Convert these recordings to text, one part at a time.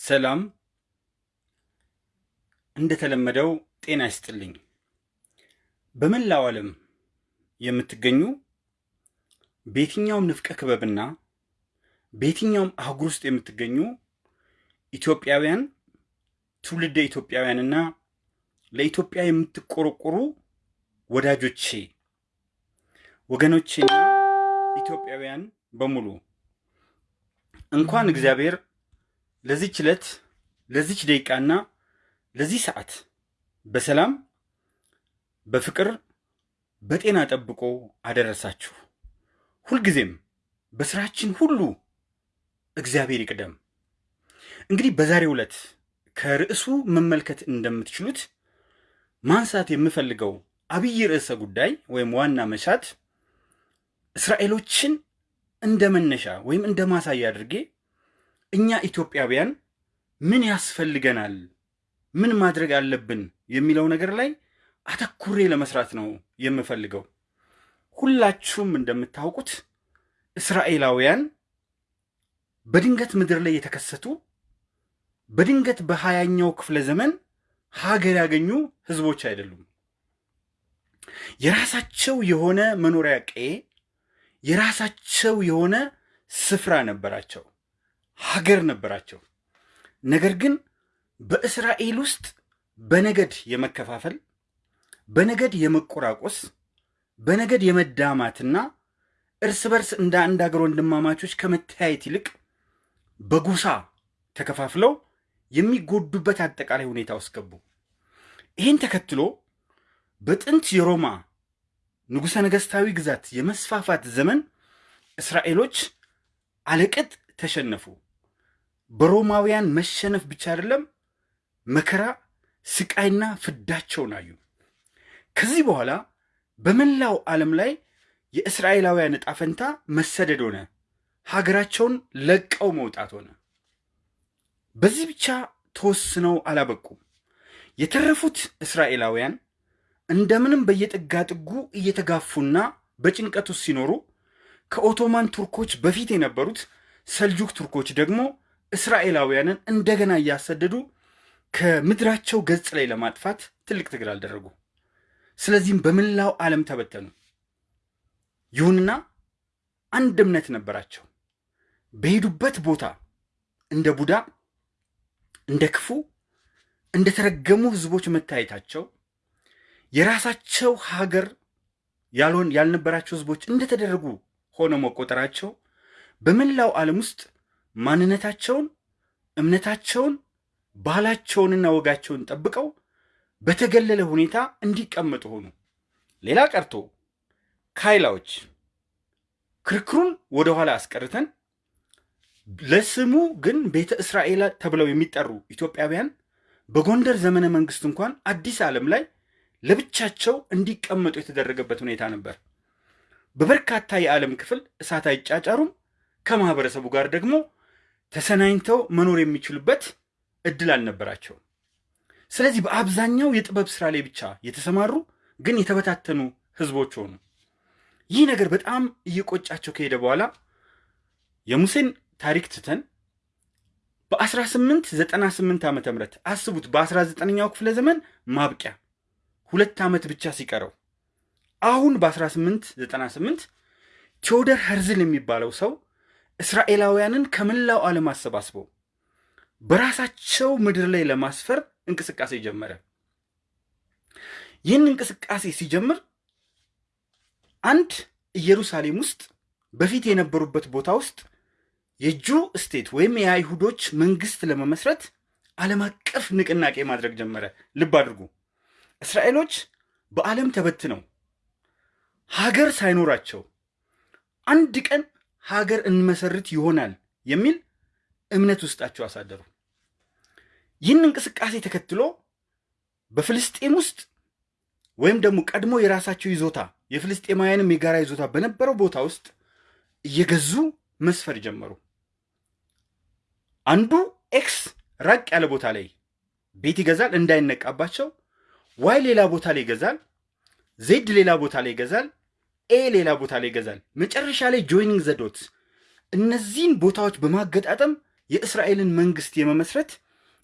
ሰላም እንደተለመደው ጤና ይስጥልኝ። በመላው ዓለም የምትገኙ በየትኛውም ንፍቀ ክበብና በየትኛውም አህጉር ውስጥ የምትገኙ ኢትዮጵያውያን፣ ትውልደ ኢትዮጵያውያንና ለኢትዮጵያ የምትቆረቆሩ ወዳጆቼ፣ ወገኖቼና ኢትዮጵያውያን በሙሉ እንኳን እግዚአብሔር ለዚች ዕለት ለዚች ደቂቃና ለዚህ ሰዓት በሰላም በፍቅር በጤና ጠብቆ አደረሳችሁ። ሁልጊዜም በስራችን ሁሉ እግዚአብሔር ይቅደም። እንግዲህ በዛሬው ዕለት ከርዕሱ መመልከት እንደምትችሉት ማንሳት የምፈልገው አብይ ርዕሰ ጉዳይ ወይም ዋና መሻት እስራኤሎችን እንደ መነሻ ወይም እንደ ማሳያ አድርጌ እኛ ኢትዮጵያውያን ምን ያስፈልገናል፣ ምን ማድረግ አለብን የሚለው ነገር ላይ አተኩሬ ለመስራት ነው የምፈልገው። ሁላችሁም እንደምታውቁት እስራኤላውያን በድንገት ምድር ላይ የተከሰቱ በድንገት በሀያኛው ክፍለ ዘመን ሀገር ያገኙ ህዝቦች አይደሉም። የራሳቸው የሆነ መኖሪያ ቀዬ፣ የራሳቸው የሆነ ስፍራ ነበራቸው፣ ሀገር ነበራቸው። ነገር ግን በእስራኤል ውስጥ በነገድ የመከፋፈል በነገድ የመቆራቆስ በነገድ የመዳማትና እርስ በርስ እንደ አንድ አገር ወንድማማቾች ከመተያየት ይልቅ በጎሳ ተከፋፍለው የሚጎዱበት አጠቃላይ ሁኔታ ውስጥ ገቡ። ይህን ተከትሎ በጥንት የሮማ ንጉሠ ነገሥታዊ ግዛት የመስፋፋት ዘመን እስራኤሎች አለቅጥ ተሸነፉ። በሮማውያን መሸነፍ ብቻ አይደለም፣ መከራ ስቃይና ፍዳቸውን አዩ። ከዚህ በኋላ በመላው ዓለም ላይ የእስራኤላውያን ዕጣ ፈንታ መሰደድ ሆነ። ሀገራቸውን ለቀው መውጣት ሆነ። በዚህ ብቻ ተወስነው አላበቁም። የተረፉት እስራኤላውያን እንደምንም በየጥጋ ጥጉ እየተጋፉና በጭንቀት ሲኖሩ ከኦቶማን ቱርኮች በፊት የነበሩት ሰልጁክ ቱርኮች ደግሞ እስራኤላውያንን እንደገና እያሰደዱ ከምድራቸው ገጽ ላይ ለማጥፋት ትልቅ ትግል አልደረጉ። ስለዚህም በመላው ዓለም ተበተኑ። ይሁንና አንድ እምነት ነበራቸው። በሄዱበት ቦታ እንደ ቡዳ፣ እንደ ክፉ፣ እንደ ተረገሙ ህዝቦች መታየታቸው የራሳቸው ሀገር ያልሆን ያልነበራቸው ህዝቦች እንደተደረጉ ሆነው መቆጠራቸው በመላው ዓለም ውስጥ ማንነታቸውን፣ እምነታቸውን፣ ባህላቸውንና ወጋቸውን ጠብቀው በተገለለ ሁኔታ እንዲቀመጡ ሆኑ። ሌላ ቀርቶ ካይላዎች ክርክሩን ወደኋላ አስቀርተን ለስሙ ግን ቤተ እስራኤል ተብለው የሚጠሩ ኢትዮጵያውያን በጎንደር ዘመነ መንግስት እንኳን አዲስ ዓለም ላይ ለብቻቸው እንዲቀመጡ የተደረገበት ሁኔታ ነበር። በበርካታ የዓለም ክፍል እሳት አይጫጫሩም። ከማህበረሰቡ ጋር ደግሞ ተሰናኝተው መኖር የሚችሉበት እድል አልነበራቸውም። ስለዚህ በአብዛኛው የጥበብ ስራ ላይ ብቻ የተሰማሩ ግን የተበታተኑ ህዝቦች ሆኑ። ይህ ነገር በጣም እየቆጫቸው ከሄደ በኋላ የሙሴን ታሪክ ትተን በ1898 ዓ ም አስቡት፣ በ19ኛው ክፍለ ዘመን ማብቂያ ሁለት ዓመት ብቻ ሲቀረው አሁን በ1898 ቴዎደር ኸርዝል የሚባለው ሰው እስራኤላውያንን ከመላው ዓለም አሰባስበው በራሳቸው ምድር ላይ ለማስፈር እንቅስቃሴ ጀመረ። ይህን እንቅስቃሴ ሲጀምር አንድ ኢየሩሳሌም ውስጥ በፊት የነበሩበት ቦታ ውስጥ የጁ ስቴት ወይም የአይሁዶች መንግስት ለመመስረት ዓለም አቀፍ ንቅናቄ ማድረግ ጀመረ። ልብ አድርጉ፣ እስራኤሎች በዓለም ተበትነው ሀገር ሳይኖራቸው አንድ ቀን ሀገር እንመሰርት ይሆናል የሚል እምነት ውስጣቸው አሳደሩ። ይህን እንቅስቃሴ ተከትሎ በፍልስጤም ውስጥ ወይም ደግሞ ቀድሞ የራሳቸው ይዞታ የፍልስጤማውያንም የጋራ ይዞታ በነበረው ቦታ ውስጥ እየገዙ መስፈር ጀመሩ። አንዱ X ራቅ ያለ ቦታ ላይ ቤት ይገዛል እንዳይነቃባቸው። Y ሌላ ቦታ ላይ ይገዛል። Z ሌላ ቦታ ላይ ይገዛል። A ሌላ ቦታ ላይ ይገዛል። መጨረሻ ላይ joining the dot እነዚህን ቦታዎች በማገጣጠም የእስራኤልን መንግስት የመመስረት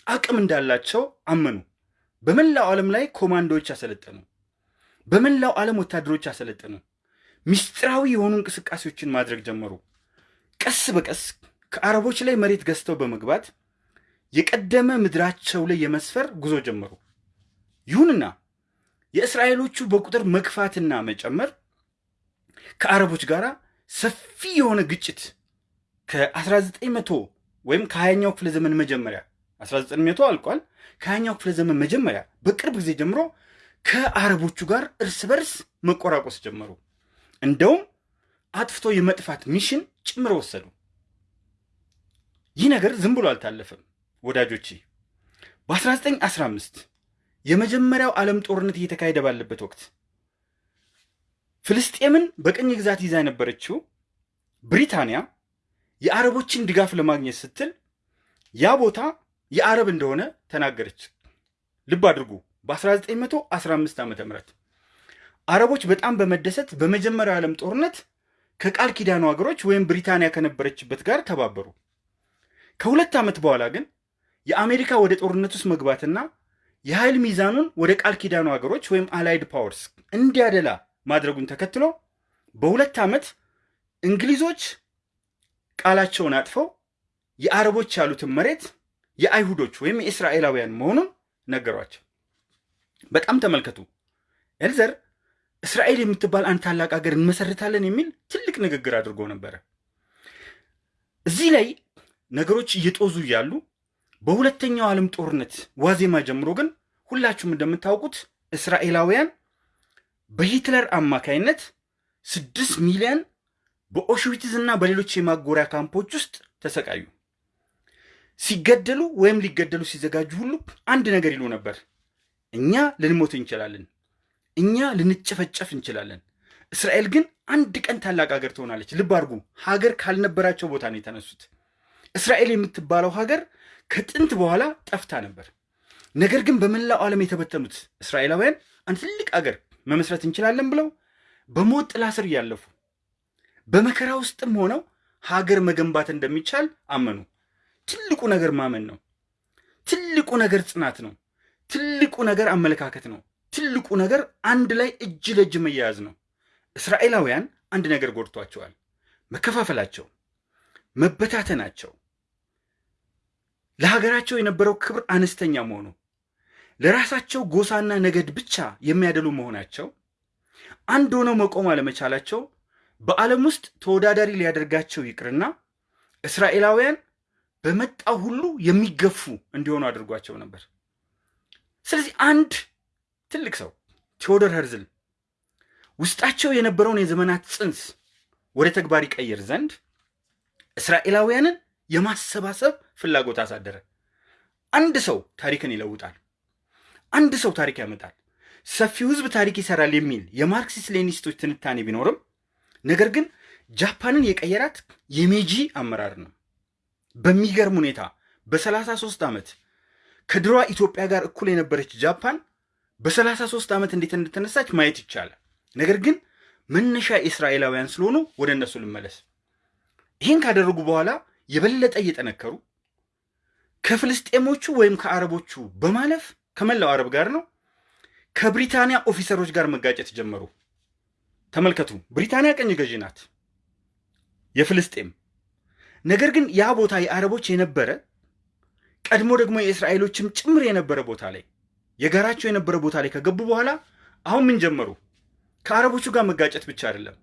አቅም እንዳላቸው አመኑ። በመላው ዓለም ላይ ኮማንዶዎች አሰለጠኑ። በመላው ዓለም ወታደሮች አሰለጠኑ። ምስጢራዊ የሆኑ እንቅስቃሴዎችን ማድረግ ጀመሩ። ቀስ በቀስ ከአረቦች ላይ መሬት ገዝተው በመግባት የቀደመ ምድራቸው ላይ የመስፈር ጉዞ ጀመሩ። ይሁንና የእስራኤሎቹ በቁጥር መግፋትና መጨመር ከአረቦች ጋር ሰፊ የሆነ ግጭት ከ1900 ወይም ከ20ኛው ክፍለ ዘመን መጀመሪያ 1900 አልቋል። ከ20ኛው ክፍለ ዘመን መጀመሪያ በቅርብ ጊዜ ጀምሮ ከአረቦቹ ጋር እርስ በርስ መቆራቆስ ጀመሩ። እንደውም አጥፍቶ የመጥፋት ሚሽን ጭምር ወሰዱ። ይህ ነገር ዝም ብሎ አልታለፈም ወዳጆቼ። በ1915 የመጀመሪያው ዓለም ጦርነት እየተካሄደ ባለበት ወቅት ፍልስጤምን በቅኝ ግዛት ይዛ የነበረችው ብሪታንያ የአረቦችን ድጋፍ ለማግኘት ስትል ያ ቦታ የአረብ እንደሆነ ተናገረች። ልብ አድርጉ። በ1915 ዓ ም አረቦች በጣም በመደሰት በመጀመሪያው ዓለም ጦርነት ከቃል ኪዳኑ ሀገሮች ወይም ብሪታንያ ከነበረችበት ጋር ተባበሩ። ከሁለት ዓመት በኋላ ግን የአሜሪካ ወደ ጦርነት ውስጥ መግባትና የኃይል ሚዛኑን ወደ ቃል ኪዳኑ ሀገሮች ወይም Allied Powers እንዲያደላ ማድረጉን ተከትሎ በሁለት ዓመት እንግሊዞች ቃላቸውን አጥፈው የአረቦች ያሉትን መሬት የአይሁዶች ወይም የእስራኤላውያን መሆኑን ነገሯቸው። በጣም ተመልከቱ። ሄርዝል እስራኤል የምትባል አንድ ታላቅ ሀገር እንመሰርታለን የሚል ትልቅ ንግግር አድርጎ ነበረ። እዚህ ላይ ነገሮች እየጦዙ እያሉ በሁለተኛው ዓለም ጦርነት ዋዜማ ጀምሮ ግን ሁላችሁም እንደምታውቁት እስራኤላውያን በሂትለር አማካይነት ስድስት ሚሊዮን በኦሽዊትዝ እና በሌሎች የማጎሪያ ካምፖች ውስጥ ተሰቃዩ። ሲገደሉ ወይም ሊገደሉ ሲዘጋጁ ሁሉ አንድ ነገር ይሉ ነበር፣ እኛ ልንሞት እንችላለን፣ እኛ ልንጨፈጨፍ እንችላለን። እስራኤል ግን አንድ ቀን ታላቅ ሀገር ትሆናለች። ልብ አድርጉ፣ ሀገር ካልነበራቸው ቦታ ነው የተነሱት። እስራኤል የምትባለው ሀገር ከጥንት በኋላ ጠፍታ ነበር። ነገር ግን በመላው ዓለም የተበተኑት እስራኤላውያን አንድ ትልቅ ሀገር መመስረት እንችላለን ብለው በሞት ጥላ ስር እያለፉ በመከራ ውስጥም ሆነው ሀገር መገንባት እንደሚቻል አመኑ። ትልቁ ነገር ማመን ነው። ትልቁ ነገር ጽናት ነው። ትልቁ ነገር አመለካከት ነው። ትልቁ ነገር አንድ ላይ እጅ ለእጅ መያያዝ ነው። እስራኤላውያን አንድ ነገር ጎድቷቸዋል። መከፋፈላቸው፣ መበታተናቸው፣ ለሀገራቸው የነበረው ክብር አነስተኛ መሆኑ፣ ለራሳቸው ጎሳና ነገድ ብቻ የሚያደሉ መሆናቸው፣ አንድ ሆነው መቆም አለመቻላቸው በዓለም ውስጥ ተወዳዳሪ ሊያደርጋቸው ይቅርና እስራኤላውያን በመጣው ሁሉ የሚገፉ እንዲሆኑ አድርጓቸው ነበር። ስለዚህ አንድ ትልቅ ሰው ቴዎዶር ሄርዝል ውስጣቸው የነበረውን የዘመናት ጽንስ ወደ ተግባር ይቀይር ዘንድ እስራኤላውያንን የማሰባሰብ ፍላጎት አሳደረ። አንድ ሰው ታሪክን ይለውጣል። አንድ ሰው ታሪክ ያመጣል። ሰፊው ሕዝብ ታሪክ ይሰራል የሚል የማርክሲስት ሌኒኒስቶች ትንታኔ ቢኖርም ነገር ግን ጃፓንን የቀየራት የሜጂ አመራር ነው። በሚገርም ሁኔታ በሰላሳ ሦስት ዓመት ከድሯ ኢትዮጵያ ጋር እኩል የነበረች ጃፓን በሰላሳ ሦስት ዓመት እንዴት እንደተነሳች ማየት ይቻላል። ነገር ግን መነሻ እስራኤላውያን ስለሆኑ ወደ እነሱ ልመለስ። ይህን ካደረጉ በኋላ የበለጠ እየጠነከሩ ከፍልስጤሞቹ ወይም ከአረቦቹ በማለፍ ከመላው አረብ ጋር ነው ከብሪታንያ ኦፊሰሮች ጋር መጋጨት ጀመሩ። ተመልከቱ፣ ብሪታንያ ቀኝ ገዢ ናት የፍልስጤም። ነገር ግን ያ ቦታ የአረቦች የነበረ ቀድሞ ደግሞ የእስራኤሎችም ጭምር የነበረ ቦታ ላይ የጋራቸው የነበረ ቦታ ላይ ከገቡ በኋላ አሁን ምን ጀመሩ? ከአረቦቹ ጋር መጋጨት ብቻ አይደለም፣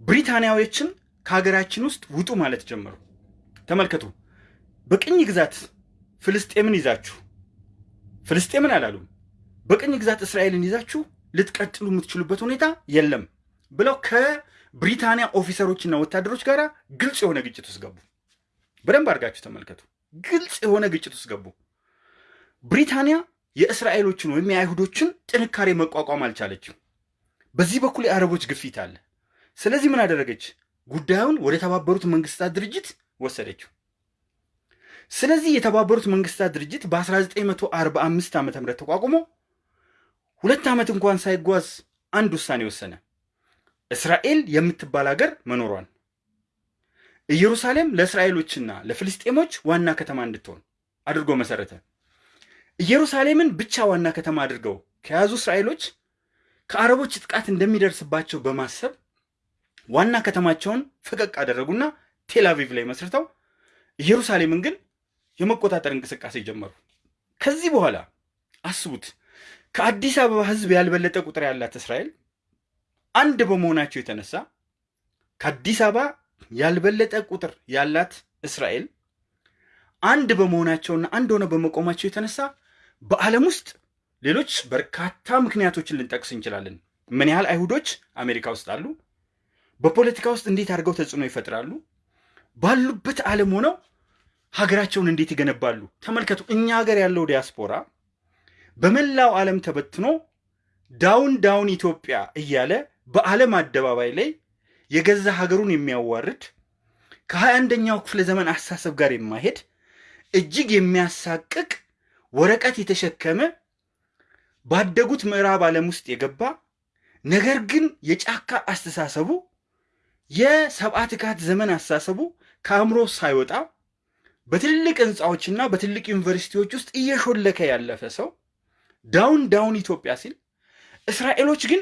ብሪታንያዎችን ከሀገራችን ውስጥ ውጡ ማለት ጀመሩ። ተመልከቱ፣ በቅኝ ግዛት ፍልስጤምን ይዛችሁ ፍልስጤምን አላሉም፣ በቅኝ ግዛት እስራኤልን ይዛችሁ ልትቀጥሉ የምትችሉበት ሁኔታ የለም ብለው ከብሪታንያ ኦፊሰሮችና ወታደሮች ጋር ግልጽ የሆነ ግጭት ውስጥ ገቡ። በደንብ አድርጋችሁ ተመልከቱ። ግልጽ የሆነ ግጭት ውስጥ ገቡ። ብሪታንያ የእስራኤሎችን ወይም የአይሁዶችን ጥንካሬ መቋቋም አልቻለችም። በዚህ በኩል የአረቦች ግፊት አለ። ስለዚህ ምን አደረገች? ጉዳዩን ወደ ተባበሩት መንግስታት ድርጅት ወሰደችው። ስለዚህ የተባበሩት መንግስታት ድርጅት በ1945 ዓ ም ተቋቁሞ ሁለት ዓመት እንኳን ሳይጓዝ አንድ ውሳኔ ወሰነ። እስራኤል የምትባል ሀገር መኖሯን ኢየሩሳሌም ለእስራኤሎችና ለፍልስጤሞች ዋና ከተማ እንድትሆን አድርጎ መሰረተ። ኢየሩሳሌምን ብቻ ዋና ከተማ አድርገው ከያዙ እስራኤሎች ከአረቦች ጥቃት እንደሚደርስባቸው በማሰብ ዋና ከተማቸውን ፈቀቅ አደረጉና ቴል አቪቭ ላይ መስርተው ኢየሩሳሌምን ግን የመቆጣጠር እንቅስቃሴ ጀመሩ። ከዚህ በኋላ አስቡት፣ ከአዲስ አበባ ሕዝብ ያልበለጠ ቁጥር ያላት እስራኤል አንድ በመሆናቸው የተነሳ ከአዲስ አበባ ያልበለጠ ቁጥር ያላት እስራኤል አንድ በመሆናቸውና አንድ ሆነ በመቆማቸው የተነሳ በዓለም ውስጥ ሌሎች በርካታ ምክንያቶችን ልንጠቅስ እንችላለን። ምን ያህል አይሁዶች አሜሪካ ውስጥ አሉ? በፖለቲካ ውስጥ እንዴት አድርገው ተጽዕኖ ይፈጥራሉ? ባሉበት ዓለም ሆነው ሀገራቸውን እንዴት ይገነባሉ? ተመልከቱ። እኛ ሀገር ያለው ዲያስፖራ በመላው ዓለም ተበትኖ down down ኢትዮጵያ እያለ በዓለም አደባባይ ላይ የገዛ ሀገሩን የሚያዋርድ ከሀያ አንደኛው ክፍለ ዘመን አስተሳሰብ ጋር የማይሄድ እጅግ የሚያሳቅቅ ወረቀት የተሸከመ ባደጉት ምዕራብ ዓለም ውስጥ የገባ ነገር ግን የጫካ አስተሳሰቡ የሰብአ ትካት ዘመን አስተሳሰቡ ከአእምሮ ሳይወጣ በትልቅ ህንፃዎችና በትልቅ ዩኒቨርሲቲዎች ውስጥ እየሾለከ ያለፈ ሰው down down ኢትዮጵያ ሲል፣ እስራኤሎች ግን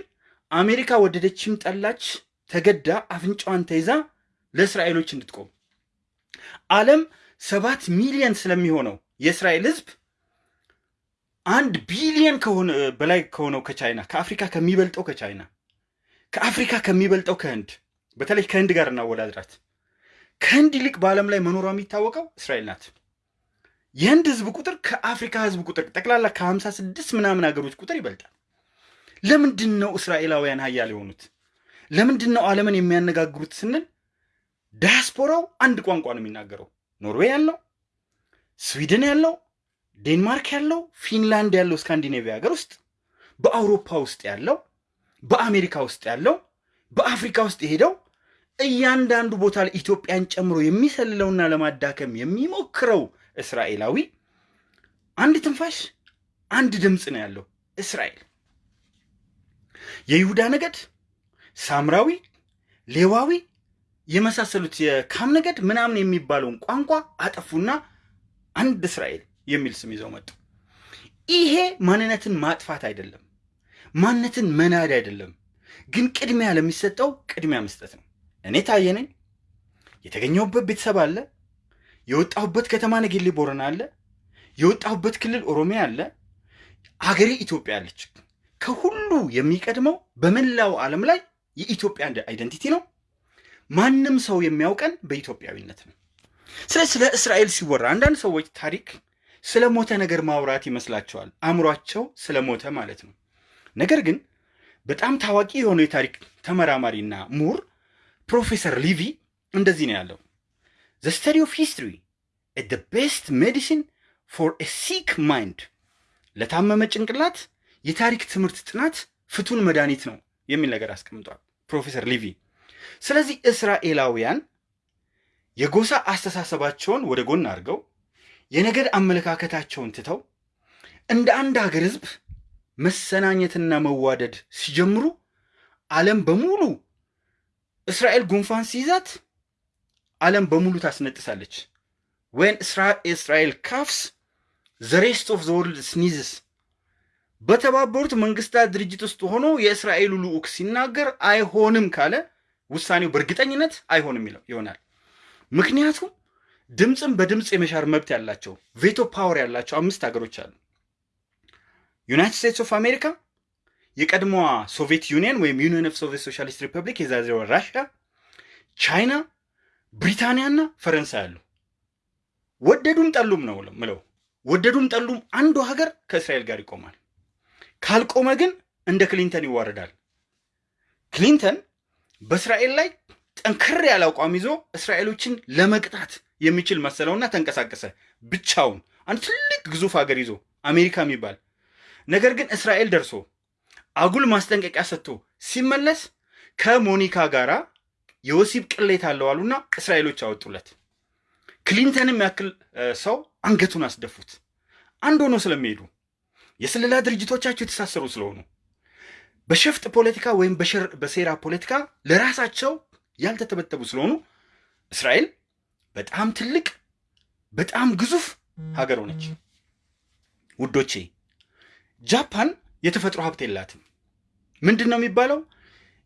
አሜሪካ ወደደችም ጠላች ተገዳ አፍንጫዋን ተይዛ ለእስራኤሎች እንድትቆም ዓለም ሰባት ሚሊዮን ስለሚሆነው የእስራኤል ህዝብ አንድ ቢሊዮን ከሆነ በላይ ከሆነው ከቻይና ከአፍሪካ ከሚበልጠው ከቻይና ከአፍሪካ ከሚበልጠው ከህንድ በተለይ ከህንድ ጋር እናወዳድራት። ከህንድ ይልቅ በዓለም ላይ መኖሯ የሚታወቀው እስራኤል ናት። የህንድ ህዝብ ቁጥር ከአፍሪካ ህዝብ ቁጥር ጠቅላላ ከሀምሳ ስድስት ምናምን ሀገሮች ቁጥር ይበልጣል። ለምንድን ነው እስራኤላውያን ሀያል የሆኑት? ለምንድን ነው ዓለምን የሚያነጋግሩት ስንል ዳያስፖራው አንድ ቋንቋ ነው የሚናገረው። ኖርዌይ ያለው፣ ስዊድን ያለው፣ ዴንማርክ ያለው፣ ፊንላንድ ያለው ስካንዲኔቪያ ሀገር ውስጥ፣ በአውሮፓ ውስጥ ያለው፣ በአሜሪካ ውስጥ ያለው፣ በአፍሪካ ውስጥ የሄደው እያንዳንዱ ቦታ ላይ ኢትዮጵያን ጨምሮ የሚሰልለውና ለማዳከም የሚሞክረው እስራኤላዊ አንድ ትንፋሽ አንድ ድምፅ ነው ያለው እስራኤል። የይሁዳ ነገድ፣ ሳምራዊ፣ ሌዋዊ የመሳሰሉት የካም ነገድ ምናምን የሚባለውን ቋንቋ አጠፉና አንድ እስራኤል የሚል ስም ይዘው መጡ። ይሄ ማንነትን ማጥፋት አይደለም፣ ማንነትን መናድ አይደለም፣ ግን ቅድሚያ ለሚሰጠው ቅድሚያ መስጠት ነው። እኔ ታየ ነኝ። የተገኘሁበት ቤተሰብ አለ። የወጣሁበት ከተማ ነጌሌ ቦረና አለ። የወጣሁበት ክልል ኦሮሚያ አለ። አገሬ ኢትዮጵያ አለች። ከሁሉ የሚቀድመው በመላው ዓለም ላይ የኢትዮጵያ አይደንቲቲ ነው። ማንም ሰው የሚያውቀን በኢትዮጵያዊነት ነው። ስለ ስለ እስራኤል ሲወራ አንዳንድ ሰዎች ታሪክ ስለ ሞተ ነገር ማውራት ይመስላቸዋል። አእምሯቸው ስለ ሞተ ማለት ነው። ነገር ግን በጣም ታዋቂ የሆነው የታሪክ ተመራማሪና ምሁር ፕሮፌሰር ሊቪ እንደዚህ ነው ያለው። the study of history the best medicine for sick mind፣ ለታመመ ጭንቅላት የታሪክ ትምህርት ጥናት ፍቱን መድኃኒት ነው የሚል ነገር አስቀምጧል ፕሮፌሰር ሊቪ። ስለዚህ እስራኤላውያን የጎሳ አስተሳሰባቸውን ወደ ጎን አድርገው የነገድ አመለካከታቸውን ትተው እንደ አንድ ሀገር ህዝብ መሰናኘትና መዋደድ ሲጀምሩ ዓለም በሙሉ እስራኤል ጉንፋን ሲይዛት ዓለም በሙሉ ታስነጥሳለች። when Israel coughs the of the sneezes። በተባበሩት መንግስታት ድርጅት ውስጥ ሆኖ የእስራኤሉ ልዑክ ሲናገር አይሆንም ካለ ውሳኔው በእርግጠኝነት አይሆንም ይሆናል። ምክንያቱም ድምፅን በድምፅ የመሻር መብት ያላቸው veto power ያላቸው አምስት ሀገሮች አሉ። United States of America፣ የቀድሞዋ Soviet Union ወይም Union of Soviet Socialist Republic የዛሬዋ ራሽያ፣ ቻይና፣ ብሪታንያና ፈረንሳይ አሉ። ወደዱም ጠሉም ነው ምለው ወደዱም ጠሉም አንዱ ሀገር ከእስራኤል ጋር ይቆማል። ካልቆመ ግን እንደ ክሊንተን ይዋረዳል። ክሊንተን በእስራኤል ላይ ጠንከር ያለ አቋም ይዞ እስራኤሎችን ለመቅጣት የሚችል መሰለውና ተንቀሳቀሰ ብቻውን አንድ ትልቅ ግዙፍ ሀገር ይዞ አሜሪካ የሚባል ነገር ግን እስራኤል ደርሶ አጉል ማስጠንቀቂያ ሰጥቶ ሲመለስ ከሞኒካ ጋር የወሲብ ቅሌት አለው አሉና እስራኤሎች አወጡለት። ክሊንተንም ያክል ሰው አንገቱን አስደፉት። አንድ ሆኖ ስለሚሄዱ የስለላ ድርጅቶቻቸው የተሳሰሩ ስለሆኑ በሸፍጥ ፖለቲካ ወይም በሴራ ፖለቲካ ለራሳቸው ያልተተበተቡ ስለሆኑ እስራኤል በጣም ትልቅ በጣም ግዙፍ ሀገር ሆነች። ውዶቼ ጃፓን የተፈጥሮ ሀብት የላትም። ምንድን ነው የሚባለው?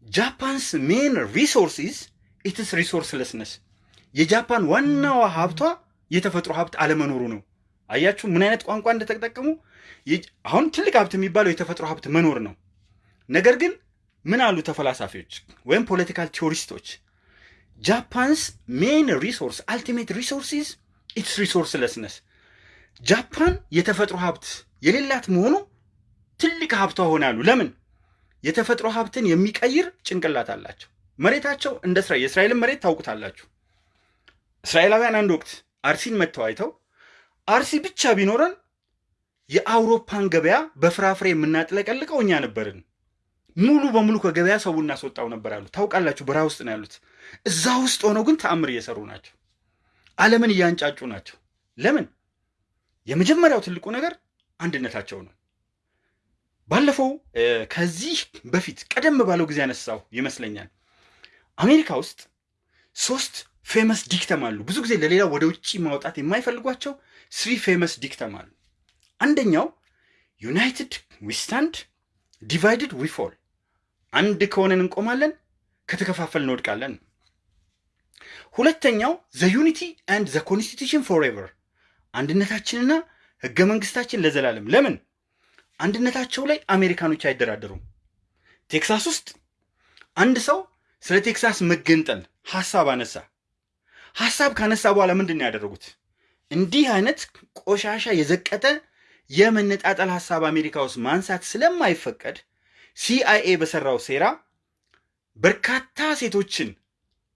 Japan's main resource is its resourcelessness። የጃፓን ዋናዋ ሀብቷ የተፈጥሮ ሀብት አለመኖሩ ነው። አያችሁ ምን አይነት ቋንቋ እንደተጠቀሙ። አሁን ትልቅ ሀብት የሚባለው የተፈጥሮ ሀብት መኖር ነው። ነገር ግን ምን አሉ ተፈላሳፊዎች ወይም political theoristኦች Japan's main resource ultimate resource is its resourcelessness። ጃፓን የተፈጥሮ ሀብት የሌላት መሆኑ ትልቅ ሀብቷ ሆነ አሉ። ለምን? የተፈጥሮ ሀብትን የሚቀይር ጭንቅላት አላቸው። መሬታቸው እንደ እስራኤል የእስራኤልን መሬት ታውቁታላችሁ። እስራኤላውያን አንድ ወቅት አርሲን መጥተው አይተው አርሲ ብቻ ቢኖረን የአውሮፓን ገበያ በፍራፍሬ የምናጥለቀልቀው እኛ ነበርን፣ ሙሉ በሙሉ ከገበያ ሰው እናስወጣው ነበር አሉ። ታውቃላችሁ፣ በረሃ ውስጥ ነው ያሉት። እዛ ውስጥ ሆነው ግን ተአምር እየሰሩ ናቸው። ዓለምን እያንጫጩ ናቸው። ለምን? የመጀመሪያው ትልቁ ነገር አንድነታቸው ነው። ባለፈው ከዚህ በፊት ቀደም ባለው ጊዜ ያነሳው ይመስለኛል። አሜሪካ ውስጥ ሶስት ፌመስ ዲክተም አሉ። ብዙ ጊዜ ለሌላ ወደ ውጭ ማውጣት የማይፈልጓቸው three famous dictum አሉ። አንደኛው united we divided we አንድ ከሆነን እንቆማለን፣ ከተከፋፈልን እንወድቃለን። ሁለተኛው the unity and the constitution forever፣ አንድነታችንና ህገ መንግስታችን ለዘላለም። ለምን አንድነታቸው ላይ አሜሪካኖች አይደራደሩም። ቴክሳስ ውስጥ አንድ ሰው ስለ ቴክሳስ መገንጠል ሀሳብ አነሳ። ሀሳብ ካነሳ በኋላ ምንድን ነው ያደረጉት? እንዲህ አይነት ቆሻሻ የዘቀጠ የመነጣጠል ሀሳብ አሜሪካ ውስጥ ማንሳት ስለማይፈቀድ ሲአይኤ በሰራው ሴራ በርካታ ሴቶችን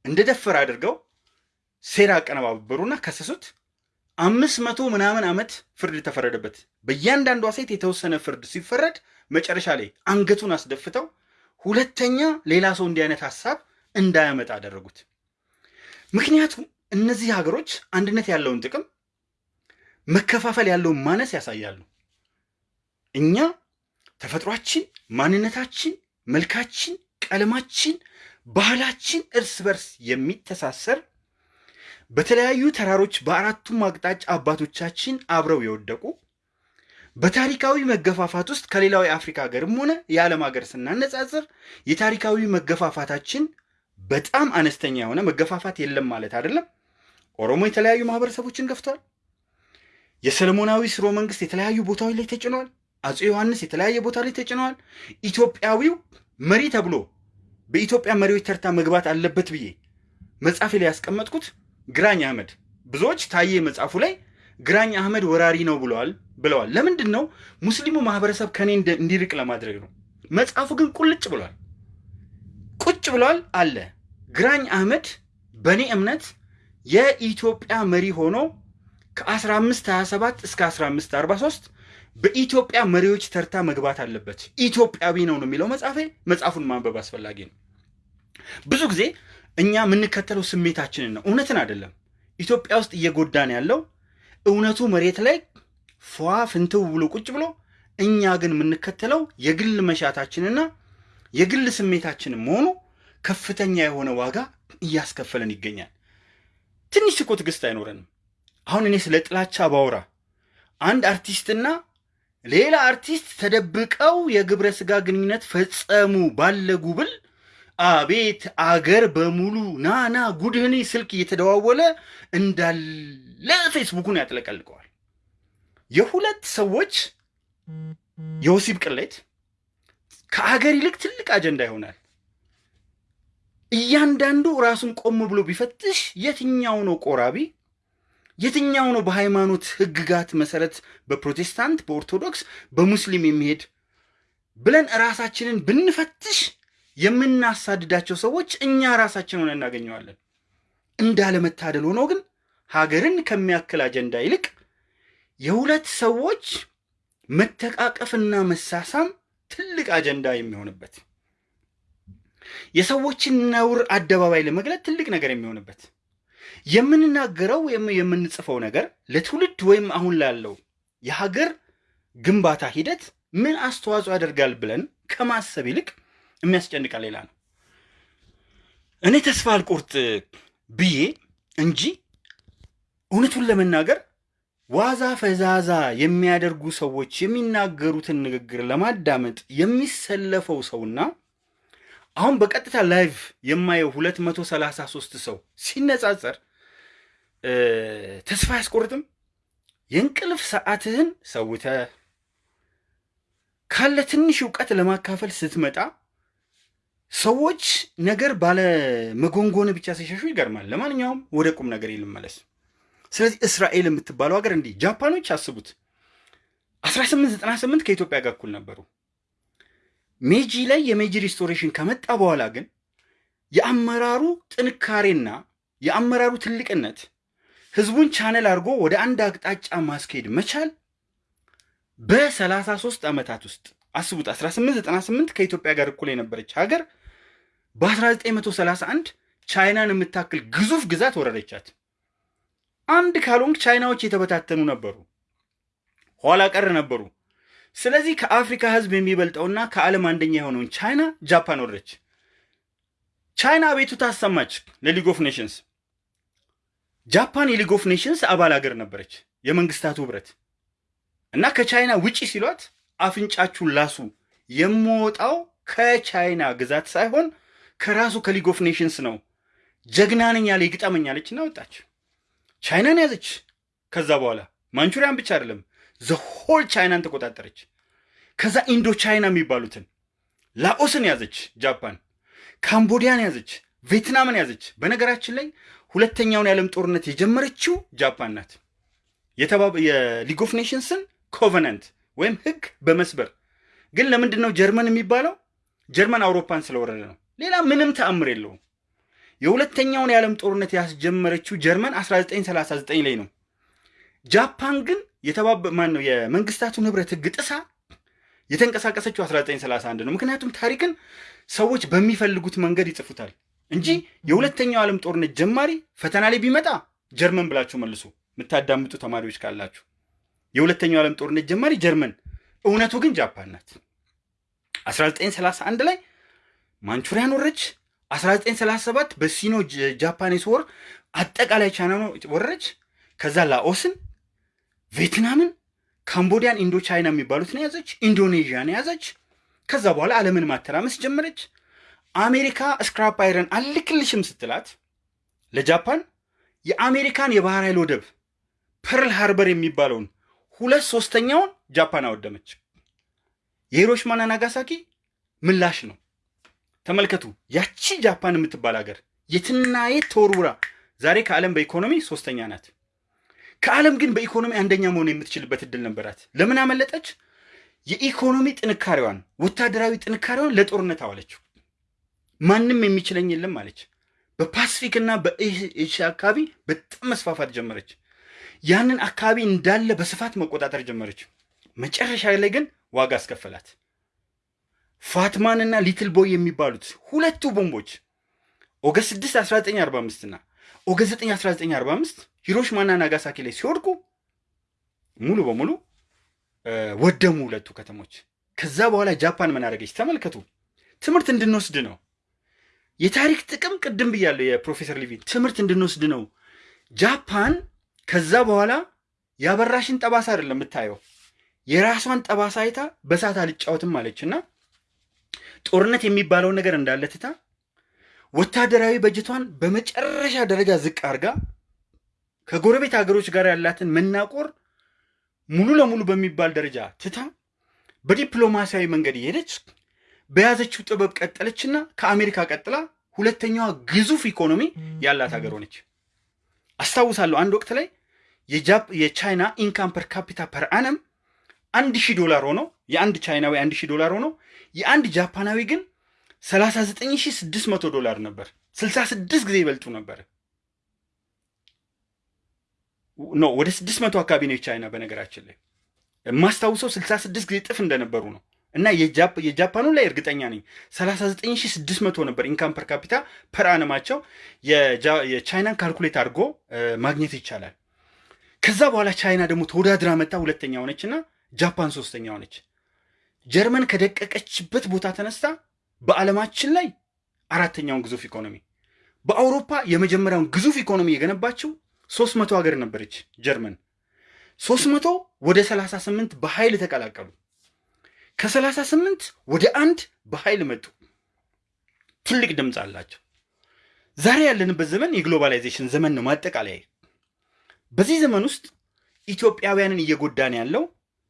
እንደደፈረ አድርገው ሴራ አቀነባበሩና ከሰሱት። አምስት መቶ ምናምን ዓመት ፍርድ ተፈረደበት። በእያንዳንዷ ሴት የተወሰነ ፍርድ ሲፈረድ መጨረሻ ላይ አንገቱን አስደፍተው ሁለተኛ ሌላ ሰው እንዲህ አይነት ሀሳብ እንዳያመጣ አደረጉት። ምክንያቱም እነዚህ ሀገሮች አንድነት ያለውን ጥቅም፣ መከፋፈል ያለውን ማነስ ያሳያሉ። እኛ ተፈጥሯችን፣ ማንነታችን፣ መልካችን፣ ቀለማችን፣ ባህላችን እርስ በርስ የሚተሳሰር በተለያዩ ተራሮች በአራቱም አቅጣጫ አባቶቻችን አብረው የወደቁ በታሪካዊ መገፋፋት ውስጥ ከሌላው የአፍሪካ ሀገርም ሆነ የዓለም ሀገር ስናነጻጽር የታሪካዊ መገፋፋታችን በጣም አነስተኛ የሆነ መገፋፋት የለም ማለት አይደለም። ኦሮሞ የተለያዩ ማህበረሰቦችን ገፍቷል። የሰለሞናዊ ስርወ መንግስት የተለያዩ ቦታዎች ላይ ተጭነዋል። አፄ ዮሐንስ የተለያየ ቦታ ላይ ተጭነዋል። ኢትዮጵያዊው መሪ ተብሎ በኢትዮጵያ መሪዎች ተርታ መግባት አለበት ብዬ መጽሐፌ ላይ ያስቀመጥኩት ግራኝ አህመድ ብዙዎች ታዬ መጽሐፉ ላይ ግራኝ አህመድ ወራሪ ነው ብለዋል ብለዋል። ለምንድን ነው ሙስሊሙ ማህበረሰብ ከኔ እንዲርቅ ለማድረግ ነው። መጽሐፉ ግን ቁልጭ ብሏል፣ ቁጭ ብሏል አለ። ግራኝ አህመድ በእኔ እምነት የኢትዮጵያ መሪ ሆኖ ከ1527 እስከ 1543 በኢትዮጵያ መሪዎች ተርታ መግባት አለበት። ኢትዮጵያዊ ነው ነው የሚለው መጽሐፌ። መጽሐፉን ማንበብ አስፈላጊ ነው። ብዙ ጊዜ እኛ የምንከተለው ስሜታችንን ነው፣ እውነትን አይደለም። ኢትዮጵያ ውስጥ እየጎዳን ያለው እውነቱ መሬት ላይ ፏ ፍንትው ብሎ ቁጭ ብሎ፣ እኛ ግን የምንከተለው የግል መሻታችንና የግል ስሜታችንን መሆኑ ከፍተኛ የሆነ ዋጋ እያስከፈለን ይገኛል። ትንሽ እኮ ትዕግስት አይኖረንም። አሁን እኔ ስለ ጥላቻ ባወራ አንድ አርቲስትና ሌላ አርቲስት ተደብቀው የግብረ ስጋ ግንኙነት ፈጸሙ ባለ ጉብል አቤት አገር በሙሉ ናና ጉድህኒ ስልክ እየተደዋወለ እንዳለ ፌስቡኩን ያጥለቀልቀዋል። የሁለት ሰዎች የወሲብ ቅሌት ከአገር ይልቅ ትልቅ አጀንዳ ይሆናል። እያንዳንዱ ራሱን ቆም ብሎ ቢፈትሽ የትኛው ነው ቆራቢ፣ የትኛው ነው በሃይማኖት ሕግጋት መሰረት በፕሮቴስታንት፣ በኦርቶዶክስ፣ በሙስሊም የሚሄድ ብለን ራሳችንን ብንፈትሽ የምናሳድዳቸው ሰዎች እኛ ራሳችን ሆነ እናገኘዋለን። እንዳለመታደል ሆኖ ግን ሀገርን ከሚያክል አጀንዳ ይልቅ የሁለት ሰዎች መተቃቀፍና መሳሳም ትልቅ አጀንዳ የሚሆንበት የሰዎችን ነውር አደባባይ ለመግለጥ ትልቅ ነገር የሚሆንበት የምንናገረው ወይም የምንጽፈው ነገር ለትውልድ ወይም አሁን ላለው የሀገር ግንባታ ሂደት ምን አስተዋጽኦ ያደርጋል ብለን ከማሰብ ይልቅ የሚያስጨንቀን ሌላ ነው። እኔ ተስፋ አልቆርጥ ብዬ እንጂ እውነቱን ለመናገር ዋዛ ፈዛዛ የሚያደርጉ ሰዎች የሚናገሩትን ንግግር ለማዳመጥ የሚሰለፈው ሰውና አሁን በቀጥታ live የማየው 233 ሰው ሲነጻጸር ተስፋ አያስቆርጥም? የእንቅልፍ ሰዓትህን ሰውተህ ካለህ ትንሽ እውቀት ለማካፈል ስትመጣ ሰዎች ነገር ባለ መጎንጎን ብቻ ሲሸሹ ይገርማል። ለማንኛውም ወደ ቁም ነገር ልመለስ። ስለዚህ እስራኤል የምትባለው ሀገር እንዲህ ጃፓኖች አስቡት 1898 ከኢትዮጵያ ጋር እኩል ነበሩ። ሜጂ ላይ የሜጂ restoration ከመጣ በኋላ ግን የአመራሩ ጥንካሬና የአመራሩ ትልቅነት ህዝቡን ቻነል አድርጎ ወደ አንድ አቅጣጫ ማስኬድ መቻል በ33 ዓመታት ውስጥ አስቡት 1898 ከኢትዮጵያ ጋር እኩል የነበረች ሀገር በ1931 ቻይናን የምታክል ግዙፍ ግዛት ወረረቻት። አንድ ካልሆንክ ቻይናዎች የተበታተኑ ነበሩ፣ ኋላ ቀር ነበሩ። ስለዚህ ከአፍሪካ ህዝብ የሚበልጠውና ከዓለም አንደኛ የሆነውን ቻይና ጃፓን ወረረች። ቻይና አቤቱታ አሰማች ለ League of Nations። ጃፓን የ League of Nations አባል ሀገር ነበረች፣ የመንግስታቱ ህብረት እና ከቻይና ውጪ ሲሏት አፍንጫችሁን ላሱ የምወጣው ከቻይና ግዛት ሳይሆን ከራሱ ከ League of Nations ነው፣ ጀግና ነኝ ያለ ይግጠመኝ አለች እና ወጣች። ቻይናን ያዘች። ከዛ በኋላ ማንቹሪያን ብቻ አይደለም the whole ቻይናን ተቆጣጠረች። ከዛ ኢንዶ ቻይና የሚባሉትን ላኦስን ያዘች ጃፓን፣ ካምቦዲያን ያዘች፣ ቬትናምን ያዘች። በነገራችን ላይ ሁለተኛውን የዓለም ጦርነት የጀመረችው ጃፓን ናት። የ League of Nations ን covenant ወይም ህግ በመስበር ግን ለምንድን ነው ጀርመን የሚባለው? ጀርመን አውሮፓን ስለወረረ ነው። ሌላ ምንም ተአምር የለውም። የሁለተኛውን የዓለም ጦርነት ያስጀመረችው ጀርመን 1939 ላይ ነው። ጃፓን ግን የተባበ ማን ነው የመንግስታቱን ህብረት ህግ ጥሳ የተንቀሳቀሰችው 1931 ነው። ምክንያቱም ታሪክን ሰዎች በሚፈልጉት መንገድ ይጽፉታል እንጂ የሁለተኛው ዓለም ጦርነት ጀማሪ ፈተና ላይ ቢመጣ ጀርመን ብላችሁ መልሱ። የምታዳምጡ ተማሪዎች ካላችሁ የሁለተኛው ዓለም ጦርነት ጀማሪ ጀርመን፣ እውነቱ ግን ጃፓን ናት። 1931 ላይ ማንቹሪያን ወረች። 1937 በሲኖ Japanese war አጠቃላይ ቻይና ወረረች። ከዛ ላኦስን፣ ቬትናምን፣ ካምቦዲያን፣ ኢንዶ ቻይና የሚባሉትን ያዘች። ኢንዶኔዥያን ያዘች። ከዛ በኋላ ዓለምን ማተራመስ ጀመረች። አሜሪካ scrap iron አልክልሽም ስትላት ለጃፓን የአሜሪካን የባህር ኃይል ወደብ ፐርል ሃርበር የሚባለውን ሁለት ሶስተኛውን ጃፓን አወደመች። የሂሮሽማና ናጋሳኪ ምላሽ ነው። ተመልከቱ። ያቺ ጃፓን የምትባል ሀገር የትና የት ተወርውራ ዛሬ ከዓለም በኢኮኖሚ ሶስተኛ ናት። ከዓለም ግን በኢኮኖሚ አንደኛ መሆን የምትችልበት እድል ነበራት። ለምን አመለጠች? የኢኮኖሚ ጥንካሬዋን፣ ወታደራዊ ጥንካሬዋን ለጦርነት አዋለችው። ማንም የሚችለኝ የለም አለች። በፓሲፊክ እና በኤሽያ አካባቢ በጣም መስፋፋት ጀመረች። ያንን አካባቢ እንዳለ በስፋት መቆጣጠር ጀመረች። መጨረሻ ላይ ግን ዋጋ አስከፈላት። Fat Man እና Little Boy የሚባሉት ሁለቱ ቦምቦች August 6 1945 እና August 9 1945 ሂሮሽማና ናጋሳኪ ላይ ሲወድቁ ሙሉ በሙሉ ወደሙ ሁለቱ ከተሞች። ከዛ በኋላ ጃፓን ምን አደረገች? ተመልከቱ። ትምህርት እንድንወስድ ነው። የታሪክ ጥቅም ቅድም ብያለሁ። የፕሮፌሰር ሊቪን ትምህርት እንድንወስድ ነው። ጃፓን ከዛ በኋላ ያበራሽን ጠባሳ አይደለም የምታየው፣ የራሷን ጠባሳ አይታ በሳት አልጫወትም አለች እና ጦርነት የሚባለውን ነገር እንዳለ ትታ ወታደራዊ በጀቷን በመጨረሻ ደረጃ ዝቅ አድርጋ ከጎረቤት ሀገሮች ጋር ያላትን መናቆር ሙሉ ለሙሉ በሚባል ደረጃ ትታ በዲፕሎማሲያዊ መንገድ እየሄደች በያዘችው ጥበብ ቀጠለችና ከአሜሪካ ቀጥላ ሁለተኛዋ ግዙፍ ኢኮኖሚ ያላት ሀገር ሆነች። አስታውሳለሁ አንድ ወቅት ላይ የቻይና income per capita per annum አንድ ሺህ ዶላር ሆኖ የአንድ ቻይናዊ አንድ ሺህ ዶላር ሆኖ የአንድ ጃፓናዊ ግን 39600 ዶላር ነበር። 66 ጊዜ ይበልጡ ነበር። no ወደ 600 አካባቢ ነው የቻይና በነገራችን ላይ የማስታውሰው 66 ጊዜ እጥፍ እንደነበሩ ነው። እና የጃፓኑ ላይ እርግጠኛ ነኝ 39600 ነበር income per capita per annum ኣቸው። የቻይናን calculate አድርጎ ማግኘት ይቻላል። ከዛ በኋላ ቻይና ደግሞ ተወዳድራ መታ ሁለተኛ ሆነች እና ጃፓን ሶስተኛ ሆነች። ጀርመን ከደቀቀችበት ቦታ ተነስታ በዓለማችን ላይ አራተኛውን ግዙፍ ኢኮኖሚ፣ በአውሮፓ የመጀመሪያውን ግዙፍ ኢኮኖሚ የገነባችው ሶስት መቶ ሀገር ነበረች ጀርመን። ሶስት መቶ ወደ ሰላሳ ስምንት በኃይል ተቀላቀሉ። ከሰላሳ ስምንት ወደ አንድ በኃይል መጡ። ትልቅ ድምፅ አላቸው። ዛሬ ያለንበት ዘመን የግሎባላይዜሽን ዘመን ነው። ማጠቃለያ በዚህ ዘመን ውስጥ ኢትዮጵያውያንን እየጎዳን ያለው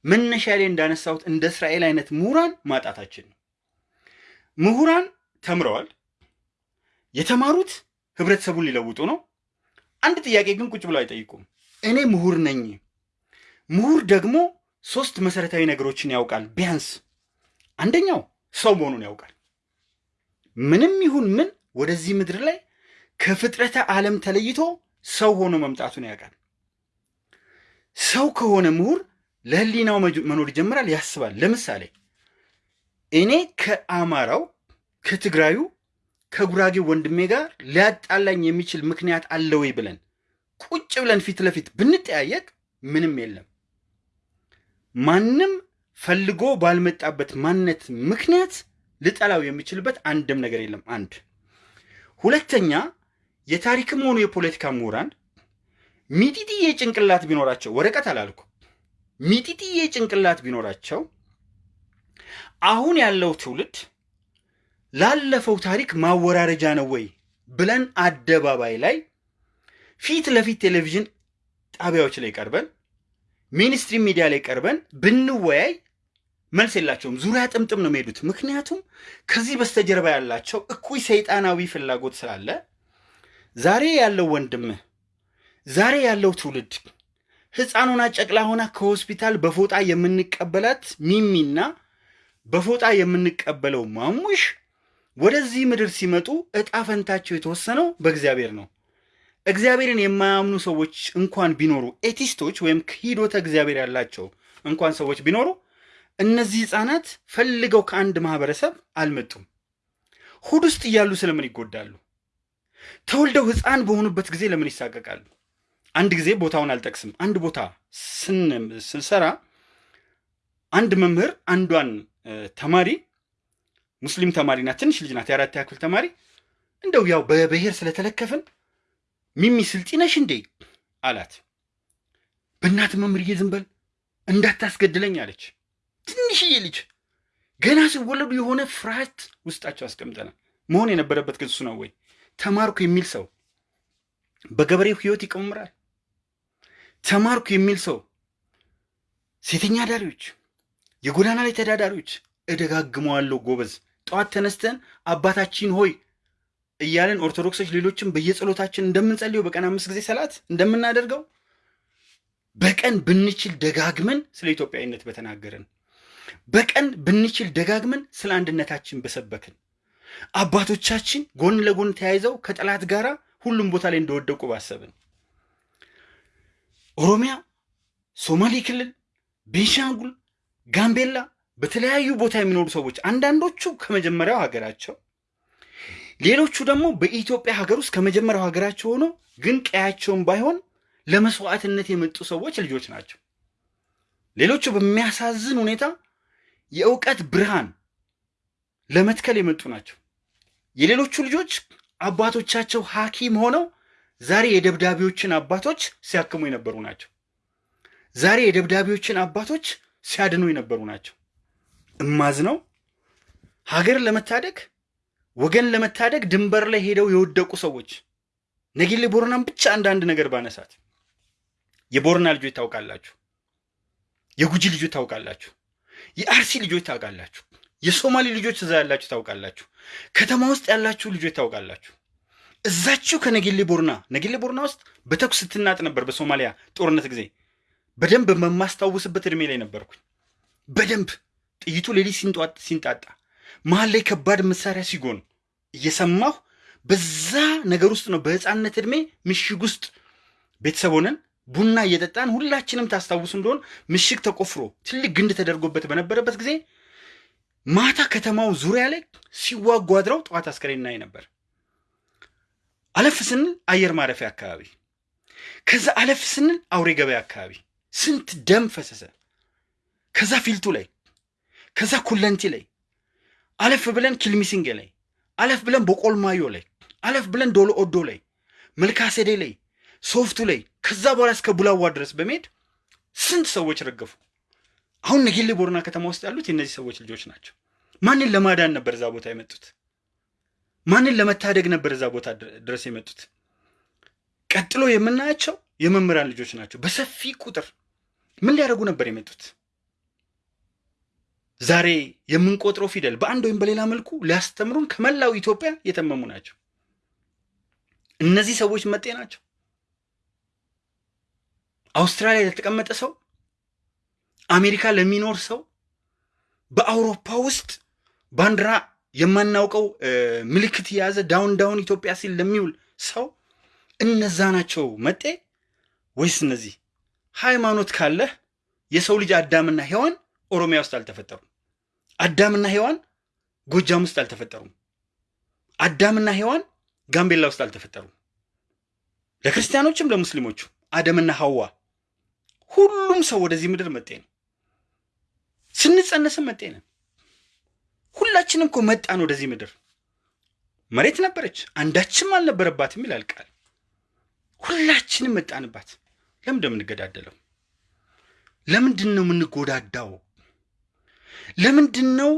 መነሻ ላይ እንዳነሳሁት እንደ እስራኤል አይነት ምሁራን ማጣታችን ነው። ምሁራን ተምረዋል። የተማሩት ህብረተሰቡን ሊለውጡ ነው። አንድ ጥያቄ ግን ቁጭ ብለው አይጠይቁም። እኔ ምሁር ነኝ። ምሁር ደግሞ ሶስት መሰረታዊ ነገሮችን ያውቃል። ቢያንስ አንደኛው ሰው መሆኑን ያውቃል። ምንም ይሁን ምን ወደዚህ ምድር ላይ ከፍጥረተ ዓለም ተለይቶ ሰው ሆኖ መምጣቱን ያውቃል። ሰው ከሆነ ምሁር ለህሊናው መኖር ይጀምራል፣ ያስባል። ለምሳሌ እኔ ከአማራው ከትግራዩ ከጉራጌው ወንድሜ ጋር ሊያጣላኝ የሚችል ምክንያት አለ ወይ ብለን ቁጭ ብለን ፊት ለፊት ብንጠያየቅ ምንም የለም። ማንም ፈልጎ ባልመጣበት ማንነት ምክንያት ልጠላው የሚችልበት አንድም ነገር የለም። አንድ ሁለተኛ፣ የታሪክም ሆኑ የፖለቲካ ምሁራን ሚጢጥዬ ጭንቅላት ቢኖራቸው ወረቀት አላልኩ፣ ሚጢጥዬ ጭንቅላት ቢኖራቸው አሁን ያለው ትውልድ ላለፈው ታሪክ ማወራረጃ ነው ወይ ብለን አደባባይ ላይ ፊት ለፊት ቴሌቪዥን ጣቢያዎች ላይ ቀርበን ሚኒስትሪ ሚዲያ ላይ ቀርበን ብንወያይ መልስ የላቸውም። ዙሪያ ጥምጥም ነው የሚሄዱት። ምክንያቱም ከዚህ በስተጀርባ ያላቸው እኩይ ሰይጣናዊ ፍላጎት ስላለ ዛሬ ያለው ወንድምህ ዛሬ ያለው ትውልድ ሆና ጨቅላ ሆና ከሆስፒታል በፎጣ የምንቀበላት ሚሚና በፎጣ የምንቀበለው ማሙሽ ወደዚህ ምድር ሲመጡ እጣ ፈንታቸው የተወሰነው በእግዚአብሔር ነው። እግዚአብሔርን የማያምኑ ሰዎች እንኳን ቢኖሩ ኤቲስቶች ወይም ክሂዶተ እግዚአብሔር ያላቸው እንኳን ሰዎች ቢኖሩ እነዚህ ህፃናት ፈልገው ከአንድ ማህበረሰብ አልመጡም። ሆድ ውስጥ እያሉ ስለምን ይጎዳሉ? ተወልደው ህፃን በሆኑበት ጊዜ ለምን ይሳቀቃሉ? አንድ ጊዜ ቦታውን አልጠቅስም። አንድ ቦታ ስንሰራ አንድ መምህር አንዷን ተማሪ ሙስሊም ተማሪ ናት፣ ትንሽ ልጅ ናት፣ የአራት ያክል ተማሪ እንደው ያው በብሔር ስለተለከፍን ሚሚ ስልጢ እንዴ አላት። በእናት መምህርዬ ዝም በል እንዳታስገድለኝ አለች። ትንሽዬ ልጅ ገና ሲወለዱ የሆነ ፍርሃት ውስጣቸው አስቀምጠናል። መሆን የነበረበት ግን እሱ ነው ወይ? ተማርኩ የሚል ሰው በገበሬው ህይወት ይቀምራል። ተማርኩ የሚል ሰው ሴተኛ አዳሪዎች፣ የጎዳና ላይ ተዳዳሪዎች እደጋግመዋለሁ ጎበዝ። ጠዋት ተነስተን አባታችን ሆይ እያለን ኦርቶዶክሶች ሌሎችም በየጸሎታችን እንደምንጸልየው በቀን አምስት ጊዜ ሰላት እንደምናደርገው በቀን ብንችል ደጋግመን ስለ ኢትዮጵያዊነት በተናገርን፣ በቀን ብንችል ደጋግመን ስለ አንድነታችን በሰበክን፣ አባቶቻችን ጎን ለጎን ተያይዘው ከጠላት ጋር ሁሉም ቦታ ላይ እንደወደቁ ባሰብን፣ ኦሮሚያ፣ ሶማሌ ክልል፣ ቤንሻንጉል፣ ጋምቤላ በተለያዩ ቦታ የሚኖሩ ሰዎች አንዳንዶቹ ከመጀመሪያው ሀገራቸው ሌሎቹ ደግሞ በኢትዮጵያ ሀገር ውስጥ ከመጀመሪያው ሀገራቸው ሆኖ ግን ቀያቸውን ባይሆን ለመስዋዕትነት የመጡ ሰዎች ልጆች ናቸው። ሌሎቹ በሚያሳዝን ሁኔታ የእውቀት ብርሃን ለመትከል የመጡ ናቸው። የሌሎቹ ልጆች አባቶቻቸው ሐኪም ሆነው ዛሬ የደብዳቤዎችን አባቶች ሲያክሙ የነበሩ ናቸው። ዛሬ የደብዳቤዎችን አባቶች ሲያድኑ የነበሩ ናቸው። እማዝነው ሀገር ለመታደግ ወገን ለመታደግ ድንበር ላይ ሄደው የወደቁ ሰዎች ነጌሌ ቦረናን ብቻ አንዳንድ ነገር ባነሳት የቦረና ልጆች ታውቃላችሁ፣ የጉጂ ልጆች ታውቃላችሁ፣ የአርሲ ልጆች ታውቃላችሁ፣ የሶማሌ ልጆች እዛ ያላችሁ ታውቃላችሁ፣ ከተማ ውስጥ ያላችሁ ልጆች ታውቃላችሁ። እዛችሁ ከነጌሌ ቦርና ነጌሌ ቦርና ውስጥ በተኩስ ስትናጥ ነበር። በሶማሊያ ጦርነት ጊዜ በደንብ በማስታውስበት እድሜ ላይ ነበርኩኝ። በደንብ ጥይቱ ሌሊት ሲንጣጣ መሀል ላይ ከባድ መሳሪያ ሲጎን እየሰማሁ በዛ ነገር ውስጥ ነው። በህፃነት እድሜ ምሽግ ውስጥ ቤተሰብ ሆነን ቡና እየጠጣን ሁላችንም ታስታውሱ እንደሆን ምሽግ ተቆፍሮ ትልቅ ግንድ ተደርጎበት በነበረበት ጊዜ ማታ ከተማው ዙሪያ ላይ ሲዋጉ አድረው ጠዋት አስከሬን እናይ ነበር። አለፍ ስንል አየር ማረፊያ አካባቢ፣ ከዛ አለፍ ስንል አውሬ ገበያ አካባቢ ስንት ደም ፈሰሰ። ከዛ ፊልቱ ላይ፣ ከዛ ኩለንቲ ላይ፣ አለፍ ብለን ኪልሚሲንጌ ላይ፣ አለፍ ብለን በቆልማዮ ላይ፣ አለፍ ብለን ዶሎ ኦዶ ላይ፣ መልካሰዴ ላይ፣ ሶፍቱ ላይ ከዛ በኋላ እስከ ቡላዋ ድረስ በመሄድ ስንት ሰዎች ረገፉ። አሁን ነጌሌ ቦረና ከተማ ውስጥ ያሉት የእነዚህ ሰዎች ልጆች ናቸው። ማንን ለማዳን ነበር እዛ ቦታ የመጡት? ማንን ለመታደግ ነበር እዛ ቦታ ድረስ የመጡት? ቀጥሎ የምናያቸው የመምህራን ልጆች ናቸው። በሰፊ ቁጥር ምን ሊያደርጉ ነበር የመጡት? ዛሬ የምንቆጥረው ፊደል በአንድ ወይም በሌላ መልኩ ሊያስተምሩን ከመላው ኢትዮጵያ የተመሙ ናቸው። እነዚህ ሰዎች መጤ ናቸው። አውስትራሊያ ለተቀመጠ ሰው፣ አሜሪካ ለሚኖር ሰው፣ በአውሮፓ ውስጥ ባንዲራ የማናውቀው ምልክት የያዘ down down ኢትዮጵያ ሲል ለሚውል ሰው እነዛ ናቸው መጤ ወይስ እነዚህ? ሃይማኖት ካለህ የሰው ልጅ አዳምና ሔዋን ኦሮሚያ ውስጥ አልተፈጠሩም። አዳምና ሔዋን ጎጃም ውስጥ አልተፈጠሩም። አዳምና ሔዋን ጋምቤላ ውስጥ አልተፈጠሩም። ለክርስቲያኖችም ለሙስሊሞቹ አደምና ሐዋ ሁሉም ሰው ወደዚህ ምድር መጤ ነው። ስንጸነስም መጤ ነን። ሁላችንም እኮ መጣን ወደዚህ ምድር። መሬት ነበረች አንዳችም አልነበረባትም ይላል ቃል። ሁላችንም መጣንባት። ለምን እንደምንገዳደለው? ለምንድን ነው የምንጎዳዳው? ለምንድን ነው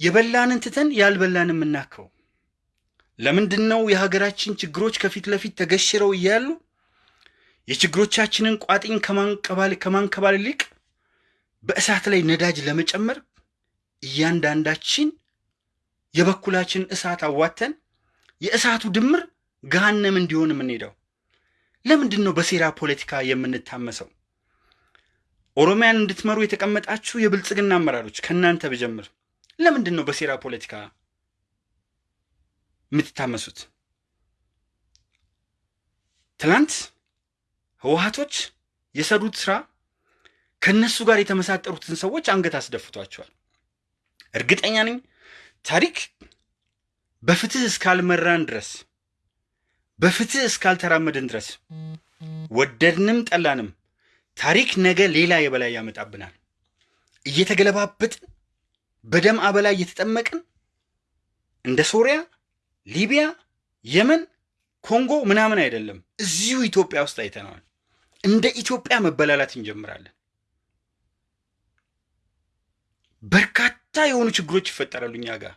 የበላንን ትተን ያልበላን የምናከው? ለምንድን ነው የሀገራችን ችግሮች ከፊት ለፊት ተገሽረው እያሉ የችግሮቻችንን ቋጥኝ ከማንከባል ይልቅ በእሳት ላይ ነዳጅ ለመጨመር እያንዳንዳችን የበኩላችን እሳት አዋተን የእሳቱ ድምር ገሃነም እንዲሆን የምንሄደው? ለምንድን ነው በሴራ ፖለቲካ የምንታመሰው? ኦሮሚያን እንድትመሩ የተቀመጣችሁ የብልጽግና አመራሮች ከእናንተ ብጀምር ለምንድን ነው በሴራ ፖለቲካ የምትታመሱት? ትላንት ህወሀቶች የሰሩት ስራ ከእነሱ ጋር የተመሳጠሩትን ሰዎች አንገት አስደፍቷቸዋል። እርግጠኛ ነኝ ታሪክ በፍትህ እስካልመራን ድረስ በፍትህ እስካልተራመድን ድረስ ወደድንም ጠላንም ታሪክ ነገ ሌላ የበላይ ያመጣብናል። እየተገለባበጥን በደም አበላ እየተጠመቅን እንደ ሶሪያ፣ ሊቢያ፣ የመን፣ ኮንጎ ምናምን አይደለም፣ እዚሁ ኢትዮጵያ ውስጥ አይተነዋል። እንደ ኢትዮጵያ መበላላት እንጀምራለን። በርካታ የሆኑ ችግሮች ይፈጠራሉ እኛ ጋር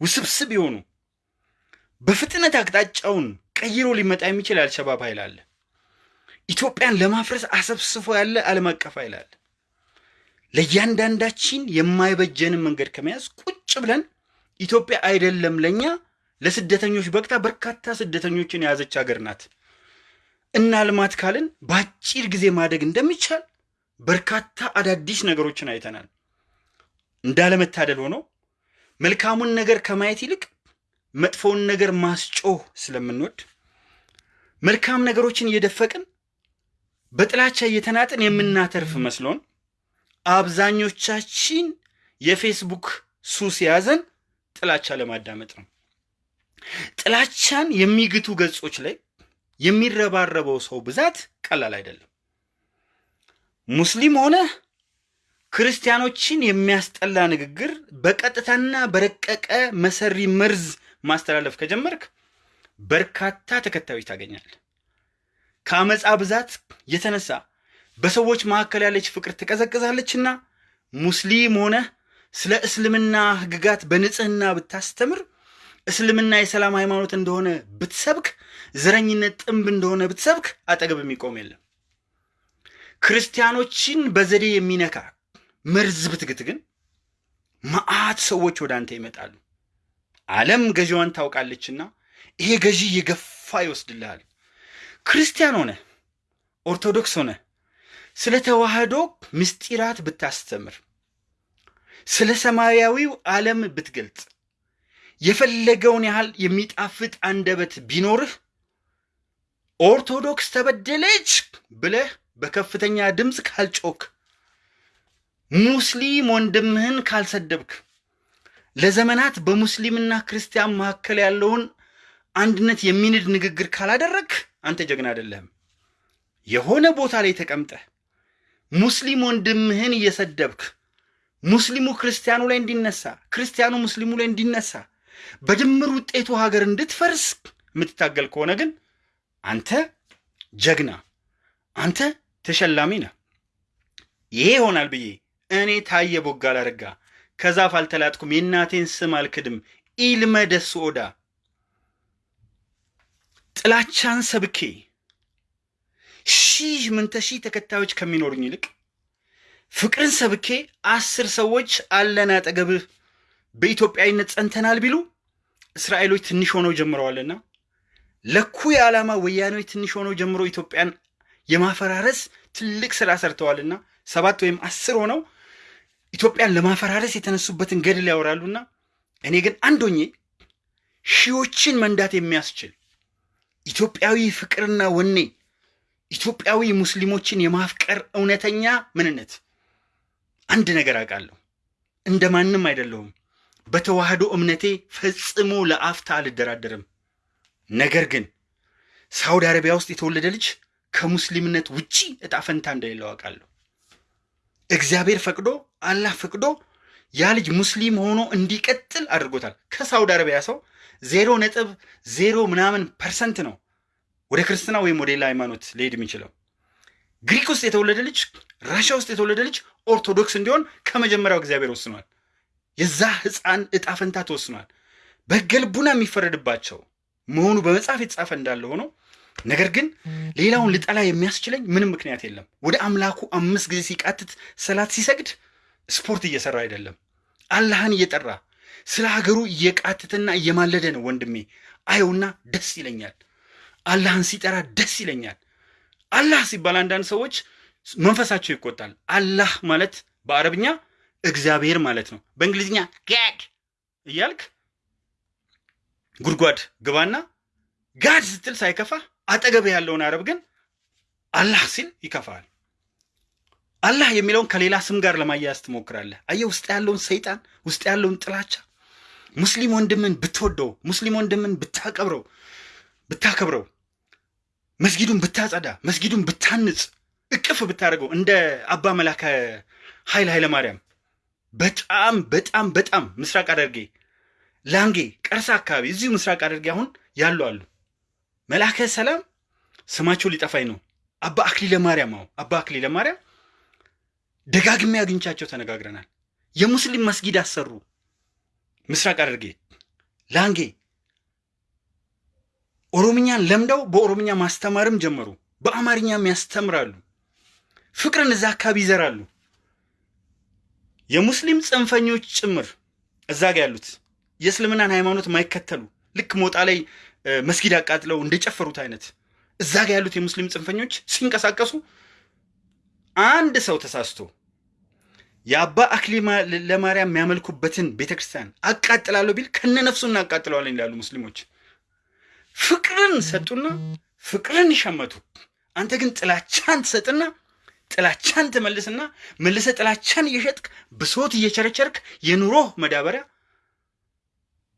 ውስብስብ የሆኑ በፍጥነት አቅጣጫውን ቀይሮ ሊመጣ የሚችል አልሸባብ ኃይል አለ። ኢትዮጵያን ለማፍረስ አሰብስፎ ያለ ዓለም አቀፍ ኃይል አለ። ለእያንዳንዳችን የማይበጀንን መንገድ ከመያዝ ቁጭ ብለን ኢትዮጵያ አይደለም ለእኛ ለስደተኞች በቅታ በርካታ ስደተኞችን የያዘች ሀገር ናት እና ልማት ካልን በአጭር ጊዜ ማደግ እንደሚቻል በርካታ አዳዲስ ነገሮችን አይተናል። እንዳለመታደል ሆኖ መልካሙን ነገር ከማየት ይልቅ መጥፎውን ነገር ማስጮህ ስለምንወድ መልካም ነገሮችን እየደፈቅን በጥላቻ እየተናጥን የምናተርፍ መስሎን አብዛኞቻችን የፌስቡክ ሱስ የያዘን ጥላቻ ለማዳመጥ ነው። ጥላቻን የሚግቱ ገጾች ላይ የሚረባረበው ሰው ብዛት ቀላል አይደለም። ሙስሊም ሆነ ክርስቲያኖችን የሚያስጠላ ንግግር በቀጥታና በረቀቀ መሰሪ መርዝ ማስተላለፍ ከጀመርክ በርካታ ተከታዮች ታገኛል። ከአመፃ ብዛት የተነሳ በሰዎች መካከል ያለች ፍቅር ትቀዘቅዛለችና ሙስሊም ሆነ ስለ እስልምና ሕግጋት በንጽህና ብታስተምር፣ እስልምና የሰላም ሃይማኖት እንደሆነ ብትሰብክ፣ ዘረኝነት ጥንብ እንደሆነ ብትሰብክ አጠገብ የሚቆም የለም። ክርስቲያኖችን በዘዴ የሚነካ መርዝ ብትግት ግን መዓት ሰዎች ወደ አንተ ይመጣሉ። ዓለም ገዢዋን ታውቃለችና ይሄ ገዢ የገፋ ይወስድልሃል። ክርስቲያን ሆነ ኦርቶዶክስ ሆነ ስለ ተዋህዶ ምስጢራት ብታስተምር፣ ስለ ሰማያዊው ዓለም ብትገልጽ፣ የፈለገውን ያህል የሚጣፍጥ አንደበት ቢኖርህ ኦርቶዶክስ ተበደለች ብለህ በከፍተኛ ድምፅ ካልጮክ፣ ሙስሊም ወንድምህን ካልሰደብክ፣ ለዘመናት በሙስሊምና ክርስቲያን መካከል ያለውን አንድነት የሚንድ ንግግር ካላደረግ አንተ ጀግና አይደለህም። የሆነ ቦታ ላይ ተቀምጠህ ሙስሊም ወንድምህን እየሰደብክ ሙስሊሙ ክርስቲያኑ ላይ እንዲነሳ፣ ክርስቲያኑ ሙስሊሙ ላይ እንዲነሳ፣ በድምር ውጤቱ ሀገር እንድትፈርስ የምትታገል ከሆነ ግን አንተ ጀግና፣ አንተ ተሸላሚ ነህ። ይሄ ይሆናል ብዬ እኔ ታየ ቦጋለ አረጋ ከዛፍ አልተላጥኩም፣ የእናቴን ስም አልክድም። ኢልመ ኦዳ ጥላቻን ሰብኬ ሺህ ምንተ ሺህ ተከታዮች ከሚኖሩኝ ይልቅ ፍቅርን ሰብኬ አስር ሰዎች አለን አጠገብህ በኢትዮጵያዊነት ጸንተናል ቢሉ እስራኤሎች ትንሽ ሆነው ጀምረዋልና ለኩ የዓላማ ወያኔዎች ትንሽ ሆነው ጀምሮ ኢትዮጵያን የማፈራረስ ትልቅ ስራ ሰርተዋልና ሰባት ወይም አስር ሆነው ኢትዮጵያን ለማፈራረስ የተነሱበትን ገድል ያወራሉና እኔ ግን አንድ ሆኜ ሺዎችን መንዳት የሚያስችል ኢትዮጵያዊ ፍቅርና ወኔ ኢትዮጵያዊ ሙስሊሞችን የማፍቀር እውነተኛ ምንነት አንድ ነገር አውቃለሁ። እንደ ማንም አይደለሁም። በተዋህዶ እምነቴ ፈጽሞ ለአፍታ አልደራደርም። ነገር ግን ሳውዲ አረቢያ ውስጥ የተወለደ ልጅ ከሙስሊምነት ውጪ እጣ ፈንታ እንደሌለው አውቃለሁ። እግዚአብሔር ፈቅዶ አላህ ፈቅዶ ያ ልጅ ሙስሊም ሆኖ እንዲቀጥል አድርጎታል። ከሳውዲ አረቢያ ሰው ዜሮ ነጥብ ዜሮ ምናምን percent ነው ወደ ክርስትና ወይም ወደ ሌላ ሃይማኖት ሊሄድ የሚችለው። ግሪክ ውስጥ የተወለደ ልጅ፣ ራሻ ውስጥ የተወለደ ልጅ ኦርቶዶክስ እንዲሆን ከመጀመሪያው እግዚአብሔር ወስኗል። የዛ ህፃን እጣ ፈንታ ተወስኗል። በሕገ ልቡና የሚፈረድባቸው መሆኑ በመጽሐፍ የተጻፈ እንዳለ ሆኖ ነገር ግን ሌላውን ልጠላ የሚያስችለኝ ምንም ምክንያት የለም። ወደ አምላኩ አምስት ጊዜ ሲቃትት ሰላት ሲሰግድ ስፖርት እየሰራ አይደለም፣ አላህን እየጠራ ስለ ሀገሩ እየቃትትና እየማለደ ነው። ወንድሜ አየውና ደስ ይለኛል። አላህን ሲጠራ ደስ ይለኛል። አላህ ሲባል አንዳንድ ሰዎች መንፈሳቸው ይቆጣል። አላህ ማለት በአረብኛ እግዚአብሔር ማለት ነው። በእንግሊዝኛ God እያልክ ጉድጓድ ግባና God ስትል ሳይከፋ አጠገብ ያለውን አረብ ግን አላህ ሲል ይከፋል። አላህ የሚለውን ከሌላ ስም ጋር ለማያያዝ ትሞክራለህ። አየህ፣ ውስጥ ያለውን ሰይጣን፣ ውስጥ ያለውን ጥላቻ። ሙስሊም ወንድምን ብትወደው፣ ሙስሊም ወንድምን ብታቀብረው ብታከብረው፣ መስጊዱን ብታጸዳ፣ መስጊዱን ብታንጽ፣ እቅፍ ብታደርገው እንደ አባ መላከ ኃይለ ኃይለ ማርያም በጣም በጣም በጣም ምስራቅ ሐረርጌ ላንጌ ቀርሳ አካባቢ እዚሁ ምስራቅ ሐረርጌ አሁን ያሉ አሉ። መልአከ ሰላም ስማቸው ሊጠፋኝ ነው። አባ አክሊለ ማርያም አዎ፣ አባ አክሊለ ማርያም ደጋግሜ አግኝቻቸው ተነጋግረናል። የሙስሊም መስጊድ አሰሩ። ምስራቅ ሐረርጌ ላንጌ ኦሮምኛን ለምደው በኦሮምኛ ማስተማርም ጀመሩ። በአማርኛም ያስተምራሉ። ፍቅርን እዛ አካባቢ ይዘራሉ። የሙስሊም ጽንፈኞች ጭምር እዛ ጋ ያሉት የእስልምናን ሃይማኖት ማይከተሉ ልክ ሞጣ ላይ መስጊድ አቃጥለው እንደጨፈሩት አይነት እዛ ጋ ያሉት የሙስሊም ጽንፈኞች ሲንቀሳቀሱ አንድ ሰው ተሳስቶ የአባ አክሊለ ለማርያም የሚያመልኩበትን ቤተክርስቲያን አቃጥላለሁ ቢል ከነ ነፍሱ እናቃጥለዋለን ይላሉ ሙስሊሞች። ፍቅርን ሰጡና ፍቅርን ሸመቱ። አንተ ግን ጥላቻን ትሰጥና ጥላቻን ትመልስና መልሰ ጥላቻን እየሸጥክ ብሶት እየቸረቸርክ የኑሮህ መዳበሪያ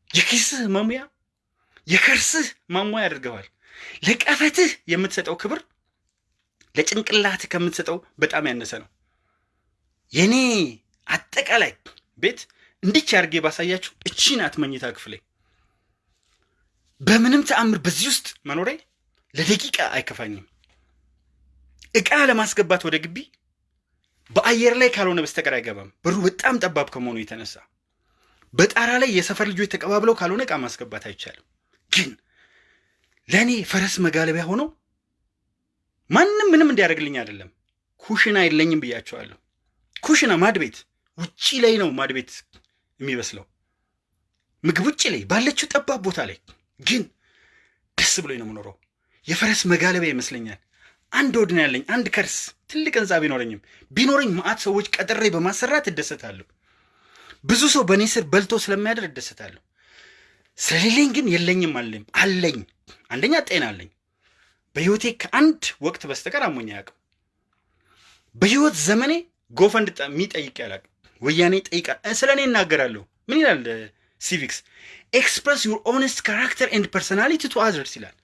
የኪስህ መሙያ የከርስህ ማሟያ ያደርገዋል። ለቀፈትህ የምትሰጠው ክብር ለጭንቅላትህ ከምትሰጠው በጣም ያነሰ ነው። የኔ አጠቃላይ ቤት እንድች አድርጌ ባሳያችሁ እቺ ናት መኝታ ክፍሌ። በምንም ተአምር በዚህ ውስጥ መኖሬ ለደቂቃ አይከፋኝም። እቃ ለማስገባት ወደ ግቢ በአየር ላይ ካልሆነ በስተቀር አይገባም። በሩ በጣም ጠባብ ከመሆኑ የተነሳ በጣራ ላይ የሰፈር ልጆች ተቀባብለው ካልሆነ እቃ ማስገባት አይቻልም። ግን ለእኔ ፈረስ መጋለቢያ ሆነው ማንም ምንም እንዲያደርግልኝ አይደለም። ኩሽና የለኝም ብያቸዋለሁ። ኩሽና ማድቤት ውጪ ላይ ነው ማድቤት የሚበስለው ምግብ ውጭ ላይ ባለችው ጠባብ ቦታ ላይ ግን ደስ ብሎኝ ነው የምኖረው። የፈረስ መጋለቢያ ይመስለኛል። አንድ ሆድ ነው ያለኝ አንድ ከርስ ትልቅ ህንፃ ቢኖረኝም ቢኖረኝ መዓት ሰዎች ቀጥሬ በማሰራት እደሰታለሁ። ብዙ ሰው በእኔ ስር በልቶ ስለሚያደር እደሰታለሁ። ስለሌለኝ ግን የለኝም አለኝ አለኝ። አንደኛ ጤና አለኝ። በህይወቴ ከአንድ ወቅት በስተቀር አሞኝ አያውቅም። በህይወት ዘመኔ GoFundMe ጠይቄ አላቅ ወያኔ ጠይቃ ስለ እኔ እናገራለሁ። ምን ይላል civics? Express your honest character and personality to others ይላል።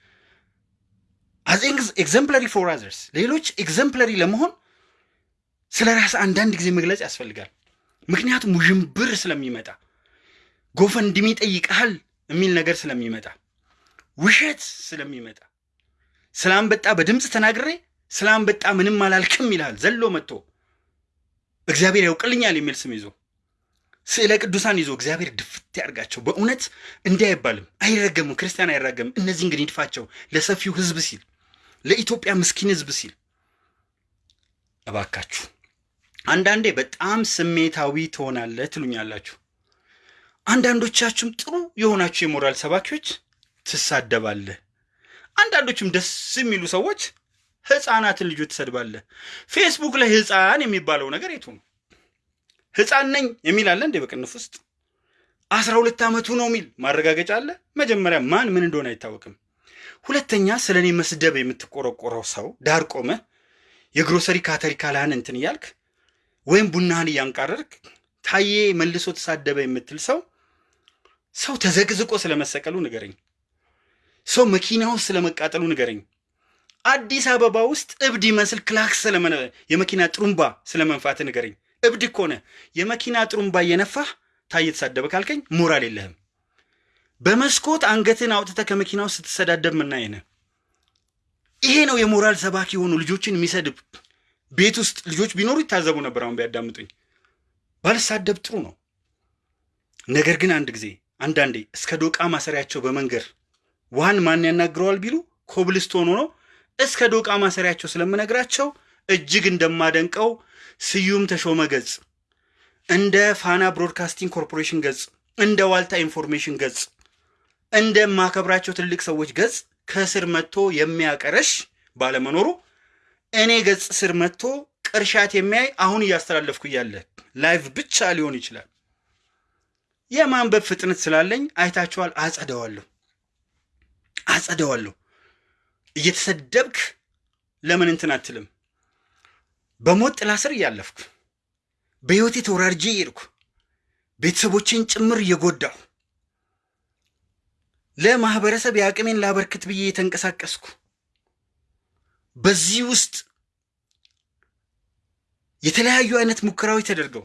As exemplary for others፣ ሌሎች exemplary ለመሆን ስለ ራስ አንዳንድ ጊዜ መግለጽ ያስፈልጋል። ምክንያቱም ውዥንብር ስለሚመጣ GoFundMe ጠይቀሃል የሚል ነገር ስለሚመጣ ውሸት ስለሚመጣ ስለ አንበጣ በድምፅ ተናግሬ ስለ አንበጣ ምንም አላልክም ይልሃል። ዘሎ መጥቶ እግዚአብሔር ያውቅልኛል የሚል ስም ይዞ ስዕለ ቅዱሳን ይዞ እግዚአብሔር ድፍት ያርጋቸው። በእውነት እንዲህ አይባልም፣ አይረገምም። ክርስቲያን አይራገምም። እነዚህን ግን ይድፋቸው ለሰፊው ህዝብ ሲል ለኢትዮጵያ ምስኪን ህዝብ ሲል እባካችሁ። አንዳንዴ በጣም ስሜታዊ ትሆናለህ ትሉኛላችሁ። አንዳንዶቻችሁም ጥሩ የሆናችሁ የሞራል ሰባኪዎች ትሳደባለህ። አንዳንዶችም ደስ የሚሉ ሰዎች ህፃናትን ልጆች ትሰድባለህ። ፌስቡክ ላይ ህፃን የሚባለው ነገር የቱ ነው? ህፃን ነኝ የሚል አለ እንዴ? በቅንፍ ውስጥ አስራ ሁለት ዓመቱ ነው የሚል ማረጋገጫ አለ? መጀመሪያ ማን ምን እንደሆነ አይታወቅም። ሁለተኛ ስለ እኔ መስደብ የምትቆረቆረው ሰው ዳር ቆመ የግሮሰሪ ካቲካላህን እንትን እያልክ ወይም ቡናህን እያንቃረርክ ታዬ መልሶ ተሳደበ የምትል ሰው ሰው ተዘቅዝቆ ስለመሰቀሉ ንገረኝ። ሰው መኪና ስለመቃጠሉ ንገረኝ። አዲስ አበባ ውስጥ እብድ ይመስል ክላክስ የመኪና ጥሩምባ ስለመንፋት ንገረኝ። እብድ ነህ። የመኪና ጥሩምባ እየነፋህ ታዬ ተሳደበ ካልከኝ ሞራል የለህም። በመስኮት አንገትን አውጥተህ ከመኪና ውስጥ ስትሰዳደብ ምናየነ ይሄ ነው የሞራል ሰባኪ የሆኑ ልጆችን የሚሰድብ ቤት ውስጥ ልጆች ቢኖሩ ይታዘቡ ነበር። አሁን ቢያዳምጡኝ ባልሳደብ ጥሩ ነው። ነገር ግን አንድ ጊዜ አንዳንዴ እስከ ዶቃ ማሰሪያቸው በመንገር ውሃን ማን ያናግረዋል ቢሉ ኮብልስቶን ሆኖ እስከ ዶቃ ማሰሪያቸው ስለምነግራቸው እጅግ እንደማደንቀው ስዩም ተሾመ ገጽ፣ እንደ ፋና ብሮድካስቲንግ ኮርፖሬሽን ገጽ፣ እንደ ዋልታ ኢንፎርሜሽን ገጽ፣ እንደማከብራቸው ትልቅ ሰዎች ገጽ ከስር መጥቶ የሚያቀረሽ ባለመኖሩ እኔ ገጽ ስር መጥቶ ቅርሻት የሚያይ አሁን እያስተላለፍኩ እያለ live ብቻ ሊሆን ይችላል። የማንበብ ፍጥነት ስላለኝ አይታችኋል። አጸደዋለሁ አጸደዋለሁ። እየተሰደብክ ለምን እንትን አትልም? በሞት ጥላ ስር እያለፍኩ በሕይወቴ ተወራርጄ እየሄድኩ ቤተሰቦቼን ጭምር እየጎዳሁ ለማህበረሰብ የአቅሜን ላበርክት ብዬ የተንቀሳቀስኩ በዚህ ውስጥ የተለያዩ አይነት ሙከራዎች ተደርገው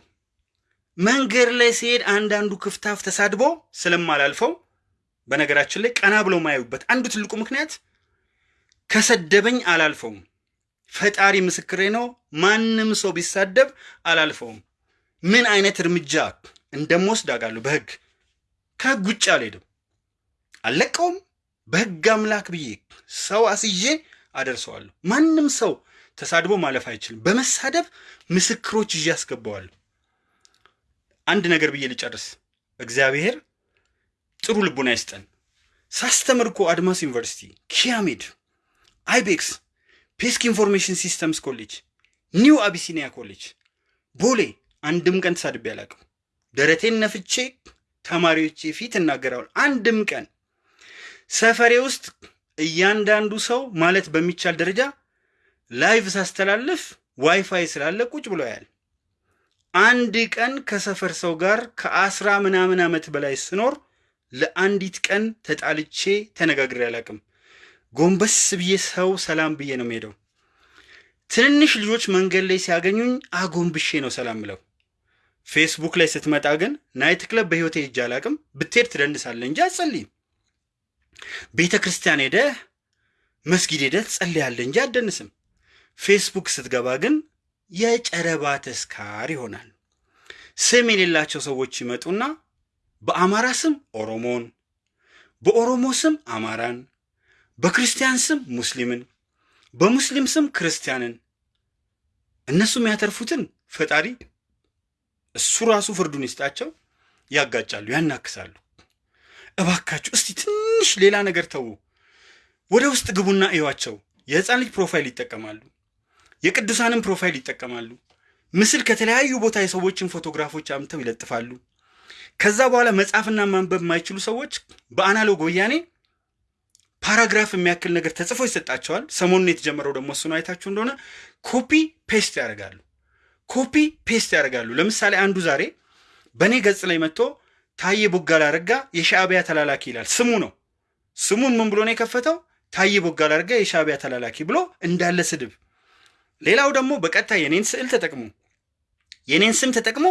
መንገድ ላይ ሲሄድ አንዳንዱ ክፍታፍ ተሳድቦ ስለማላልፈው በነገራችን ላይ ቀና ብለው ማያዩበት አንዱ ትልቁ ምክንያት ከሰደበኝ አላልፈውም። ፈጣሪ ምስክሬ ነው። ማንም ሰው ቢሳደብ አላልፈውም። ምን አይነት እርምጃ እንደምወስድ አውቃለሁ። በህግ ከህግ ውጭ አልሄድም፣ አልለቀውም። በህግ አምላክ ብዬ ሰው አስይዤ አደርሰዋለሁ። ማንም ሰው ተሳድቦ ማለፍ አይችልም። በመሳደብ ምስክሮች ይዤ አስገባዋለሁ። አንድ ነገር ብዬ ልጨርስ። እግዚአብሔር ጥሩ ልቡን አይስጠን። ሳስተምር አድማስ ዩኒቨርሲቲ፣ ኪያሜድ፣ አይቤክስ፣ ፔስክ ኢንፎርሜሽን ሲስተምስ ኮሌጅ፣ ኒው አቢሲኒያ ኮሌጅ፣ ቦሌ አንድም ቀን ተሳድቤ አላውቅም። ደረቴን ነፍቼ ተማሪዎቼ ፊት እናገራለሁ። አንድም ቀን ሰፈሬ ውስጥ እያንዳንዱ ሰው ማለት በሚቻል ደረጃ live ሳስተላልፍ ዋይፋይ ስላለ ቁጭ ብሎ ያል አንድ ቀን ከሰፈር ሰው ጋር ከአስራ ምናምን ዓመት በላይ ስኖር ለአንዲት ቀን ተጣልቼ ተነጋግሬ አላውቅም። ጎንበስ ብዬ ሰው ሰላም ብዬ ነው የምሄደው። ትንንሽ ልጆች መንገድ ላይ ሲያገኙኝ አጎንብሼ ነው ሰላም ምለው። ፌስቡክ ላይ ስትመጣ ግን night club በሕይወቴ ሄጄ አላውቅም። ብትሄድ ትደንሳለህ እንጂ አትጸልይም። ቤተ ክርስቲያን ሄደህ መስጊድ ሄደህ ትጸልያለህ እንጂ አትደንስም። ፌስቡክ ስትገባ ግን የጨረባ ተስካር ይሆናል። ስም የሌላቸው ሰዎች ይመጡና በአማራ ስም ኦሮሞን፣ በኦሮሞ ስም አማራን፣ በክርስቲያን ስም ሙስሊምን፣ በሙስሊም ስም ክርስቲያንን እነሱ የሚያተርፉትን ፈጣሪ እሱ ራሱ ፍርዱን ይስጣቸው። ያጋጫሉ፣ ያናክሳሉ። እባካችሁ እስቲ ትንሽ ሌላ ነገር ተዉ። ወደ ውስጥ ግቡና እዩዋቸው። የህፃን ልጅ profile ይጠቀማሉ። የቅዱሳንን profile ይጠቀማሉ። ምስል ከተለያዩ ቦታ የሰዎችን ፎቶግራፎች አምጥተው ይለጥፋሉ። ከዛ በኋላ መጻፍና ማንበብ የማይችሉ ሰዎች በ analog ወያኔ paragraph የሚያክል ነገር ተጽፎ ይሰጣቸዋል። ሰሞኑን የተጀመረው ደግሞ እሱ አይታችሁ እንደሆነ copy paste ያደርጋሉ። copy paste ያደርጋሉ። ለምሳሌ አንዱ ዛሬ በእኔ ገጽ ላይ መጥቶ ታዬ ቦጋለ አረጋ የሻዕቢያ ተላላኪ ይላል። ስሙ ነው። ስሙን ምን ብሎ ነው የከፈተው? ታዬ ቦጋለ አረጋ የሻዕቢያ ተላላኪ ብሎ እንዳለ ስድብ። ሌላው ደግሞ በቀጥታ የኔን ስዕል ተጠቅሞ የኔን ስም ተጠቅሞ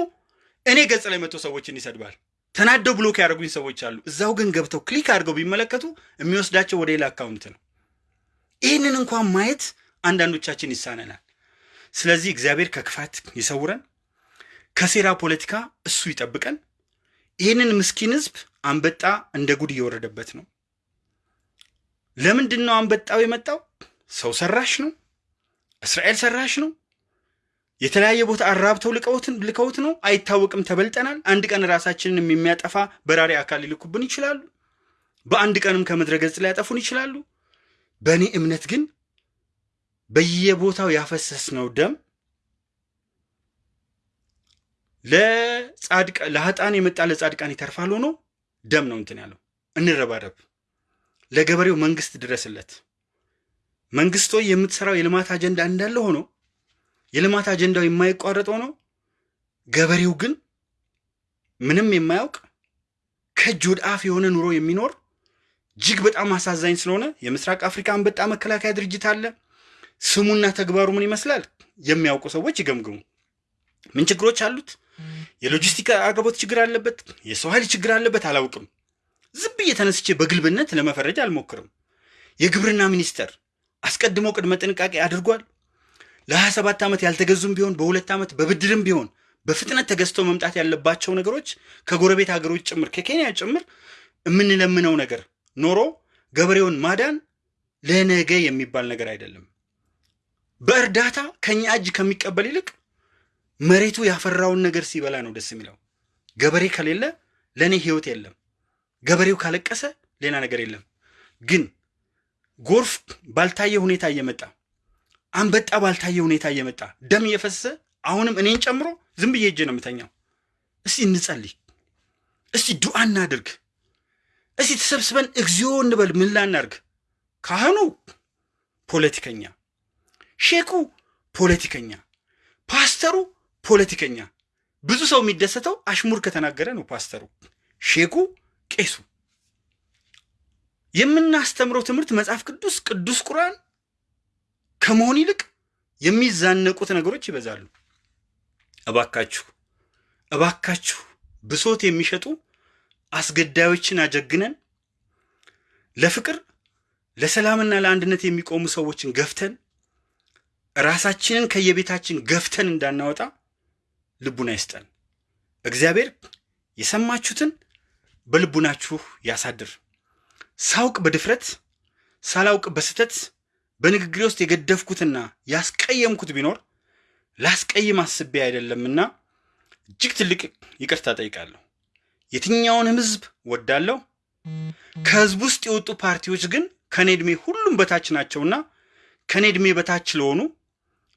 እኔ ገጽ ላይ መጥቶ ሰዎችን ይሰድባል። ተናደው block ያደረጉኝ ሰዎች አሉ። እዛው ግን ገብተው click አድርገው ቢመለከቱ የሚወስዳቸው ወደ ሌላ account ነው። ይህንን እንኳን ማየት አንዳንዶቻችን ይሳነናል። ስለዚህ እግዚአብሔር ከክፋት ይሰውረን፣ ከሴራ ፖለቲካ እሱ ይጠብቀን። ይህንን ምስኪን ህዝብ አንበጣ እንደ ጉድ እየወረደበት ነው። ለምንድን ነው አንበጣው የመጣው? ሰው ሰራሽ ነው? እስራኤል ሰራሽ ነው? የተለያየ ቦታ አራብተው ልቀውትን ልከውት ነው? አይታወቅም። ተበልጠናል። አንድ ቀን ራሳችንን የሚያጠፋ በራሪ አካል ሊልኩብን ይችላሉ። በአንድ ቀንም ከምድረ ገጽ ሊያጠፉን ይችላሉ። በእኔ እምነት ግን በየቦታው ያፈሰስነው ደም ለሀጣን የመጣ ለጻድቃን ይተርፋል ሆኖ ደም ነው እንትን ያለው። እንረባረብ። ለገበሬው መንግስት ድረስለት። መንግስቶ የምትሰራው የልማት አጀንዳ እንዳለ ሆኖ የልማት አጀንዳው የማይቋረጥ ሆኖ ገበሬው ግን ምንም የማያውቅ ከእጅ ወደ አፍ የሆነ ኑሮ የሚኖር እጅግ በጣም አሳዛኝ ስለሆነ የምስራቅ አፍሪካ አንበጣ መከላከያ ድርጅት አለ። ስሙና ተግባሩ ምን ይመስላል? የሚያውቁ ሰዎች ይገምግሙ። ምን ችግሮች አሉት? የሎጂስቲክ አቅርቦት ችግር አለበት፣ የሰው ኃይል ችግር አለበት። አላውቅም። ዝም ብዬ ተነስቼ በግልብነት ለመፈረጅ አልሞክርም። የግብርና ሚኒስቴር አስቀድሞ ቅድመ ጥንቃቄ አድርጓል። ለ27 ዓመት ያልተገዙም ቢሆን በሁለት ዓመት በብድርም ቢሆን በፍጥነት ተገዝተው መምጣት ያለባቸው ነገሮች ከጎረቤት ሀገሮች ጭምር ከኬንያ ጭምር የምንለምነው ነገር ኖሮ ገበሬውን ማዳን ለነገ የሚባል ነገር አይደለም። በእርዳታ ከኛ እጅ ከሚቀበል ይልቅ መሬቱ ያፈራውን ነገር ሲበላ ነው ደስ የሚለው። ገበሬ ከሌለ ለእኔ ህይወት የለም። ገበሬው ካለቀሰ ሌላ ነገር የለም። ግን ጎርፍ ባልታየ ሁኔታ እየመጣ አንበጣ ባልታየ ሁኔታ እየመጣ ደም እየፈሰሰ አሁንም እኔን ጨምሮ ዝም ብዬ ሄጄ ነው የምተኛው። እስቲ እንጸልይ፣ እስቲ ዱዓ እናድርግ፣ እስቲ ተሰብስበን እግዚኦ እንበል። ምን ላናርግ? ካህኑ ፖለቲከኛ፣ ሼኩ ፖለቲከኛ፣ ፓስተሩ ፖለቲከኛ። ብዙ ሰው የሚደሰተው አሽሙር ከተናገረ ነው። ፓስተሩ፣ ሼኩ፣ ቄሱ። የምናስተምረው ትምህርት መጽሐፍ ቅዱስ ቅዱስ ቁርአን ከመሆን ይልቅ የሚዛነቁት ነገሮች ይበዛሉ። እባካችሁ እባካችሁ ብሶት የሚሸጡ አስገዳዮችን አጀግነን ለፍቅር ለሰላምና ለአንድነት የሚቆሙ ሰዎችን ገፍተን ራሳችንን ከየቤታችን ገፍተን እንዳናወጣ ልቡና ይስጠን። እግዚአብሔር የሰማችሁትን በልቡናችሁ ያሳድር። ሳውቅ በድፍረት ሳላውቅ በስተት በንግግሬ ውስጥ የገደፍኩትና ያስቀየምኩት ቢኖር ላስቀይም አስቤ አይደለምና እጅግ ትልቅ ይቅርታ ጠይቃለሁ። የትኛውንም ሕዝብ ወዳለሁ። ከሕዝብ ውስጥ የወጡ ፓርቲዎች ግን ከኔ ዕድሜ ሁሉም በታች ናቸውና ከኔ ዕድሜ በታች ለሆኑ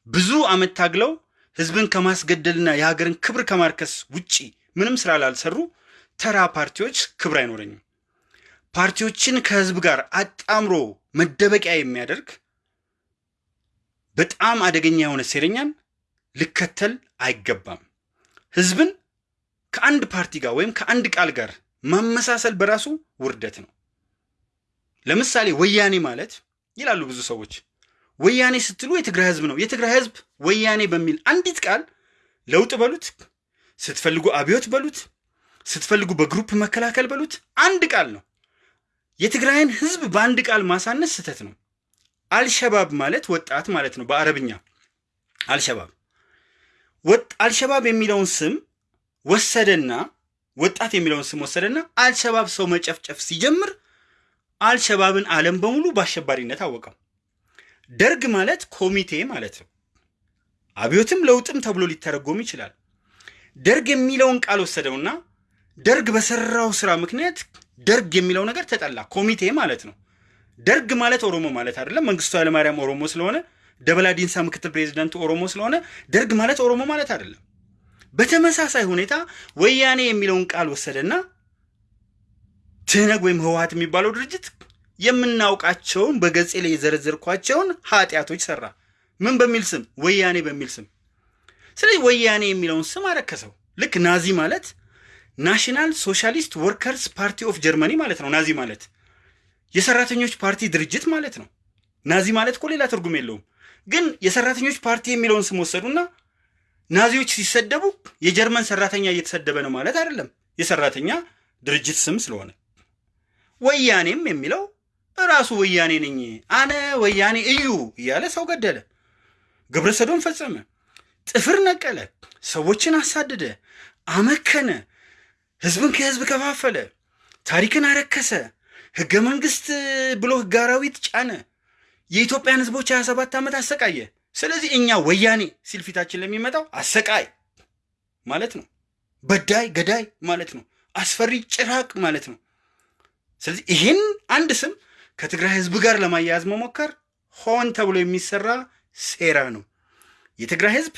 ብዙ ዓመት ታግለው ሕዝብን ከማስገደልና የሀገርን ክብር ከማርከስ ውጪ ምንም ስራ ላልሰሩ ተራ ፓርቲዎች ክብር አይኖረኝም። ፓርቲዎችን ከሕዝብ ጋር አጣምሮ መደበቂያ የሚያደርግ በጣም አደገኛ የሆነ ሴረኛን ልከተል አይገባም። ህዝብን ከአንድ ፓርቲ ጋር ወይም ከአንድ ቃል ጋር ማመሳሰል በራሱ ውርደት ነው። ለምሳሌ ወያኔ ማለት ይላሉ ብዙ ሰዎች፣ ወያኔ ስትሉ የትግራይ ህዝብ ነው። የትግራይ ህዝብ ወያኔ በሚል አንዲት ቃል ለውጥ በሉት፣ ስትፈልጉ አብዮት በሉት፣ ስትፈልጉ በ group መከላከል በሉት፣ አንድ ቃል ነው። የትግራይን ህዝብ በአንድ ቃል ማሳነስ ስህተት ነው። አልሸባብ ማለት ወጣት ማለት ነው በአረብኛ አልሸባብ አልሸባብ የሚለውን ስም ወሰደና ወጣት የሚለውን ስም ወሰደና አልሸባብ ሰው መጨፍጨፍ ሲጀምር አልሸባብን ዓለም በሙሉ በአሸባሪነት አወቀው። ደርግ ማለት ኮሚቴ ማለት ነው። አብዮትም ለውጥም ተብሎ ሊተረጎም ይችላል። ደርግ የሚለውን ቃል ወሰደውና ደርግ በሰራው ስራ ምክንያት ደርግ የሚለው ነገር ተጠላ። ኮሚቴ ማለት ነው። ደርግ ማለት ኦሮሞ ማለት አይደለም። መንግስቱ ኃይለማርያም ኦሮሞ ስለሆነ ደበላ ዲንሳ ምክትል ፕሬዚዳንቱ ኦሮሞ ስለሆነ ደርግ ማለት ኦሮሞ ማለት አይደለም። በተመሳሳይ ሁኔታ ወያኔ የሚለውን ቃል ወሰደና ትህነግ ወይም ህወሀት የሚባለው ድርጅት የምናውቃቸውን በገጼ ላይ የዘረዘርኳቸውን ኃጢአቶች ሰራ። ምን በሚል ስም? ወያኔ በሚል ስም። ስለዚህ ወያኔ የሚለውን ስም አረከሰው። ልክ ናዚ ማለት National Socialist Workers Party of Germany ማለት ነው። ናዚ ማለት የሰራተኞች ፓርቲ ድርጅት ማለት ነው። ናዚ ማለት እኮ ሌላ ትርጉም የለውም። ግን የሰራተኞች ፓርቲ የሚለውን ስም ወሰዱና ናዚዎች ሲሰደቡ የጀርመን ሰራተኛ እየተሰደበ ነው ማለት አይደለም፣ የሰራተኛ ድርጅት ስም ስለሆነ። ወያኔም የሚለው እራሱ ወያኔ ነኝ አነ ወያኔ እዩ እያለ ሰው ገደለ፣ ግብረ ሰዶም ፈጸመ፣ ጥፍር ነቀለ፣ ሰዎችን አሳደደ፣ አመከነ፣ ህዝብን ከህዝብ ከፋፈለ፣ ታሪክን አረከሰ፣ ህገ መንግስት ብሎ ህገ አራዊት ጫነ፣ የኢትዮጵያን ህዝቦች 27 ዓመት አሰቃየ። ስለዚህ እኛ ወያኔ ሲል ፊታችን ለሚመጣው አሰቃይ ማለት ነው፣ በዳይ ገዳይ ማለት ነው፣ አስፈሪ ጭራቅ ማለት ነው። ስለዚህ ይህን አንድ ስም ከትግራይ ህዝብ ጋር ለማያያዝ መሞከር ሆን ተብሎ የሚሰራ ሴራ ነው። የትግራይ ህዝብ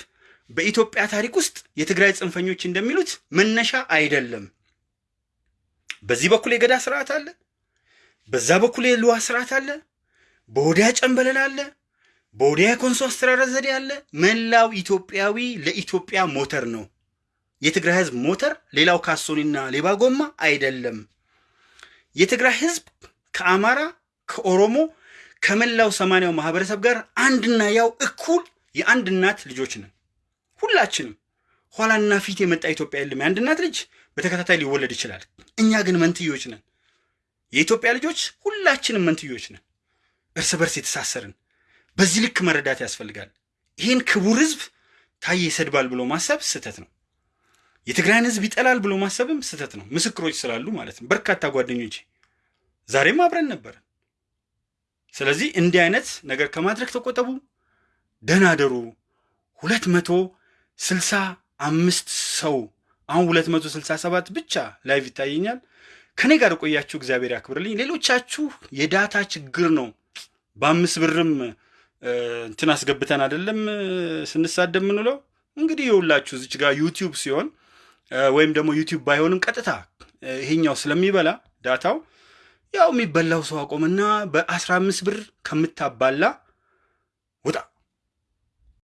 በኢትዮጵያ ታሪክ ውስጥ የትግራይ ጽንፈኞች እንደሚሉት መነሻ አይደለም። በዚህ በኩል የገዳ ስርዓት አለ፣ በዛ በኩል የልዋ ስርዓት አለ፣ በወዲያ ጨንበለል አለ፣ በወዲያ የኮንሶ አስተራረስ ዘዴ አለ። መላው ኢትዮጵያዊ ለኢትዮጵያ ሞተር ነው። የትግራይ ህዝብ ሞተር ሌላው ካሶኒና ሌባ ጎማ አይደለም። የትግራይ ህዝብ ከአማራ ከኦሮሞ ከመላው ሰማንያው ማህበረሰብ ጋር አንድና ያው እኩል የአንድ እናት ልጆች ነን። ሁላችንም ኋላና ፊት የመጣ ኢትዮጵያ የለም። የአንድ እናት ልጅ በተከታታይ ሊወለድ ይችላል። እኛ ግን መንትዮች ነን። የኢትዮጵያ ልጆች ሁላችንም መንትዮች ነን፣ እርስ በርስ የተሳሰርን። በዚህ ልክ መረዳት ያስፈልጋል። ይህን ክቡር ህዝብ ታዬ ይሰድባል ብሎ ማሰብ ስህተት ነው። የትግራይን ህዝብ ይጠላል ብሎ ማሰብም ስህተት ነው። ምስክሮች ስላሉ ማለት ነው። በርካታ ጓደኞቼ ዛሬም አብረን ነበርን። ስለዚህ እንዲህ አይነት ነገር ከማድረግ ተቆጠቡ። ደህና ደሩ። ሁለት መቶ ስልሳ አምስት ሰው አሁን ሁለት መቶ ስልሳ ሰባት ብቻ live ይታየኛል። ከኔ ጋር ቆያችሁ እግዚአብሔር ያክብርልኝ። ሌሎቻችሁ የ data ችግር ነው። በአምስት ብርም እንትን አስገብተን አይደለም ስንሳደብ የምንውለው። እንግዲህ የሁላችሁ እዚች ጋር YouTube ሲሆን ወይም ደግሞ YouTube ባይሆንም ቀጥታ ይሄኛው ስለሚበላ data ው ያው የሚበላው ሰው አቆምና በአስራ አምስት ብር ከምታባላ ውጣ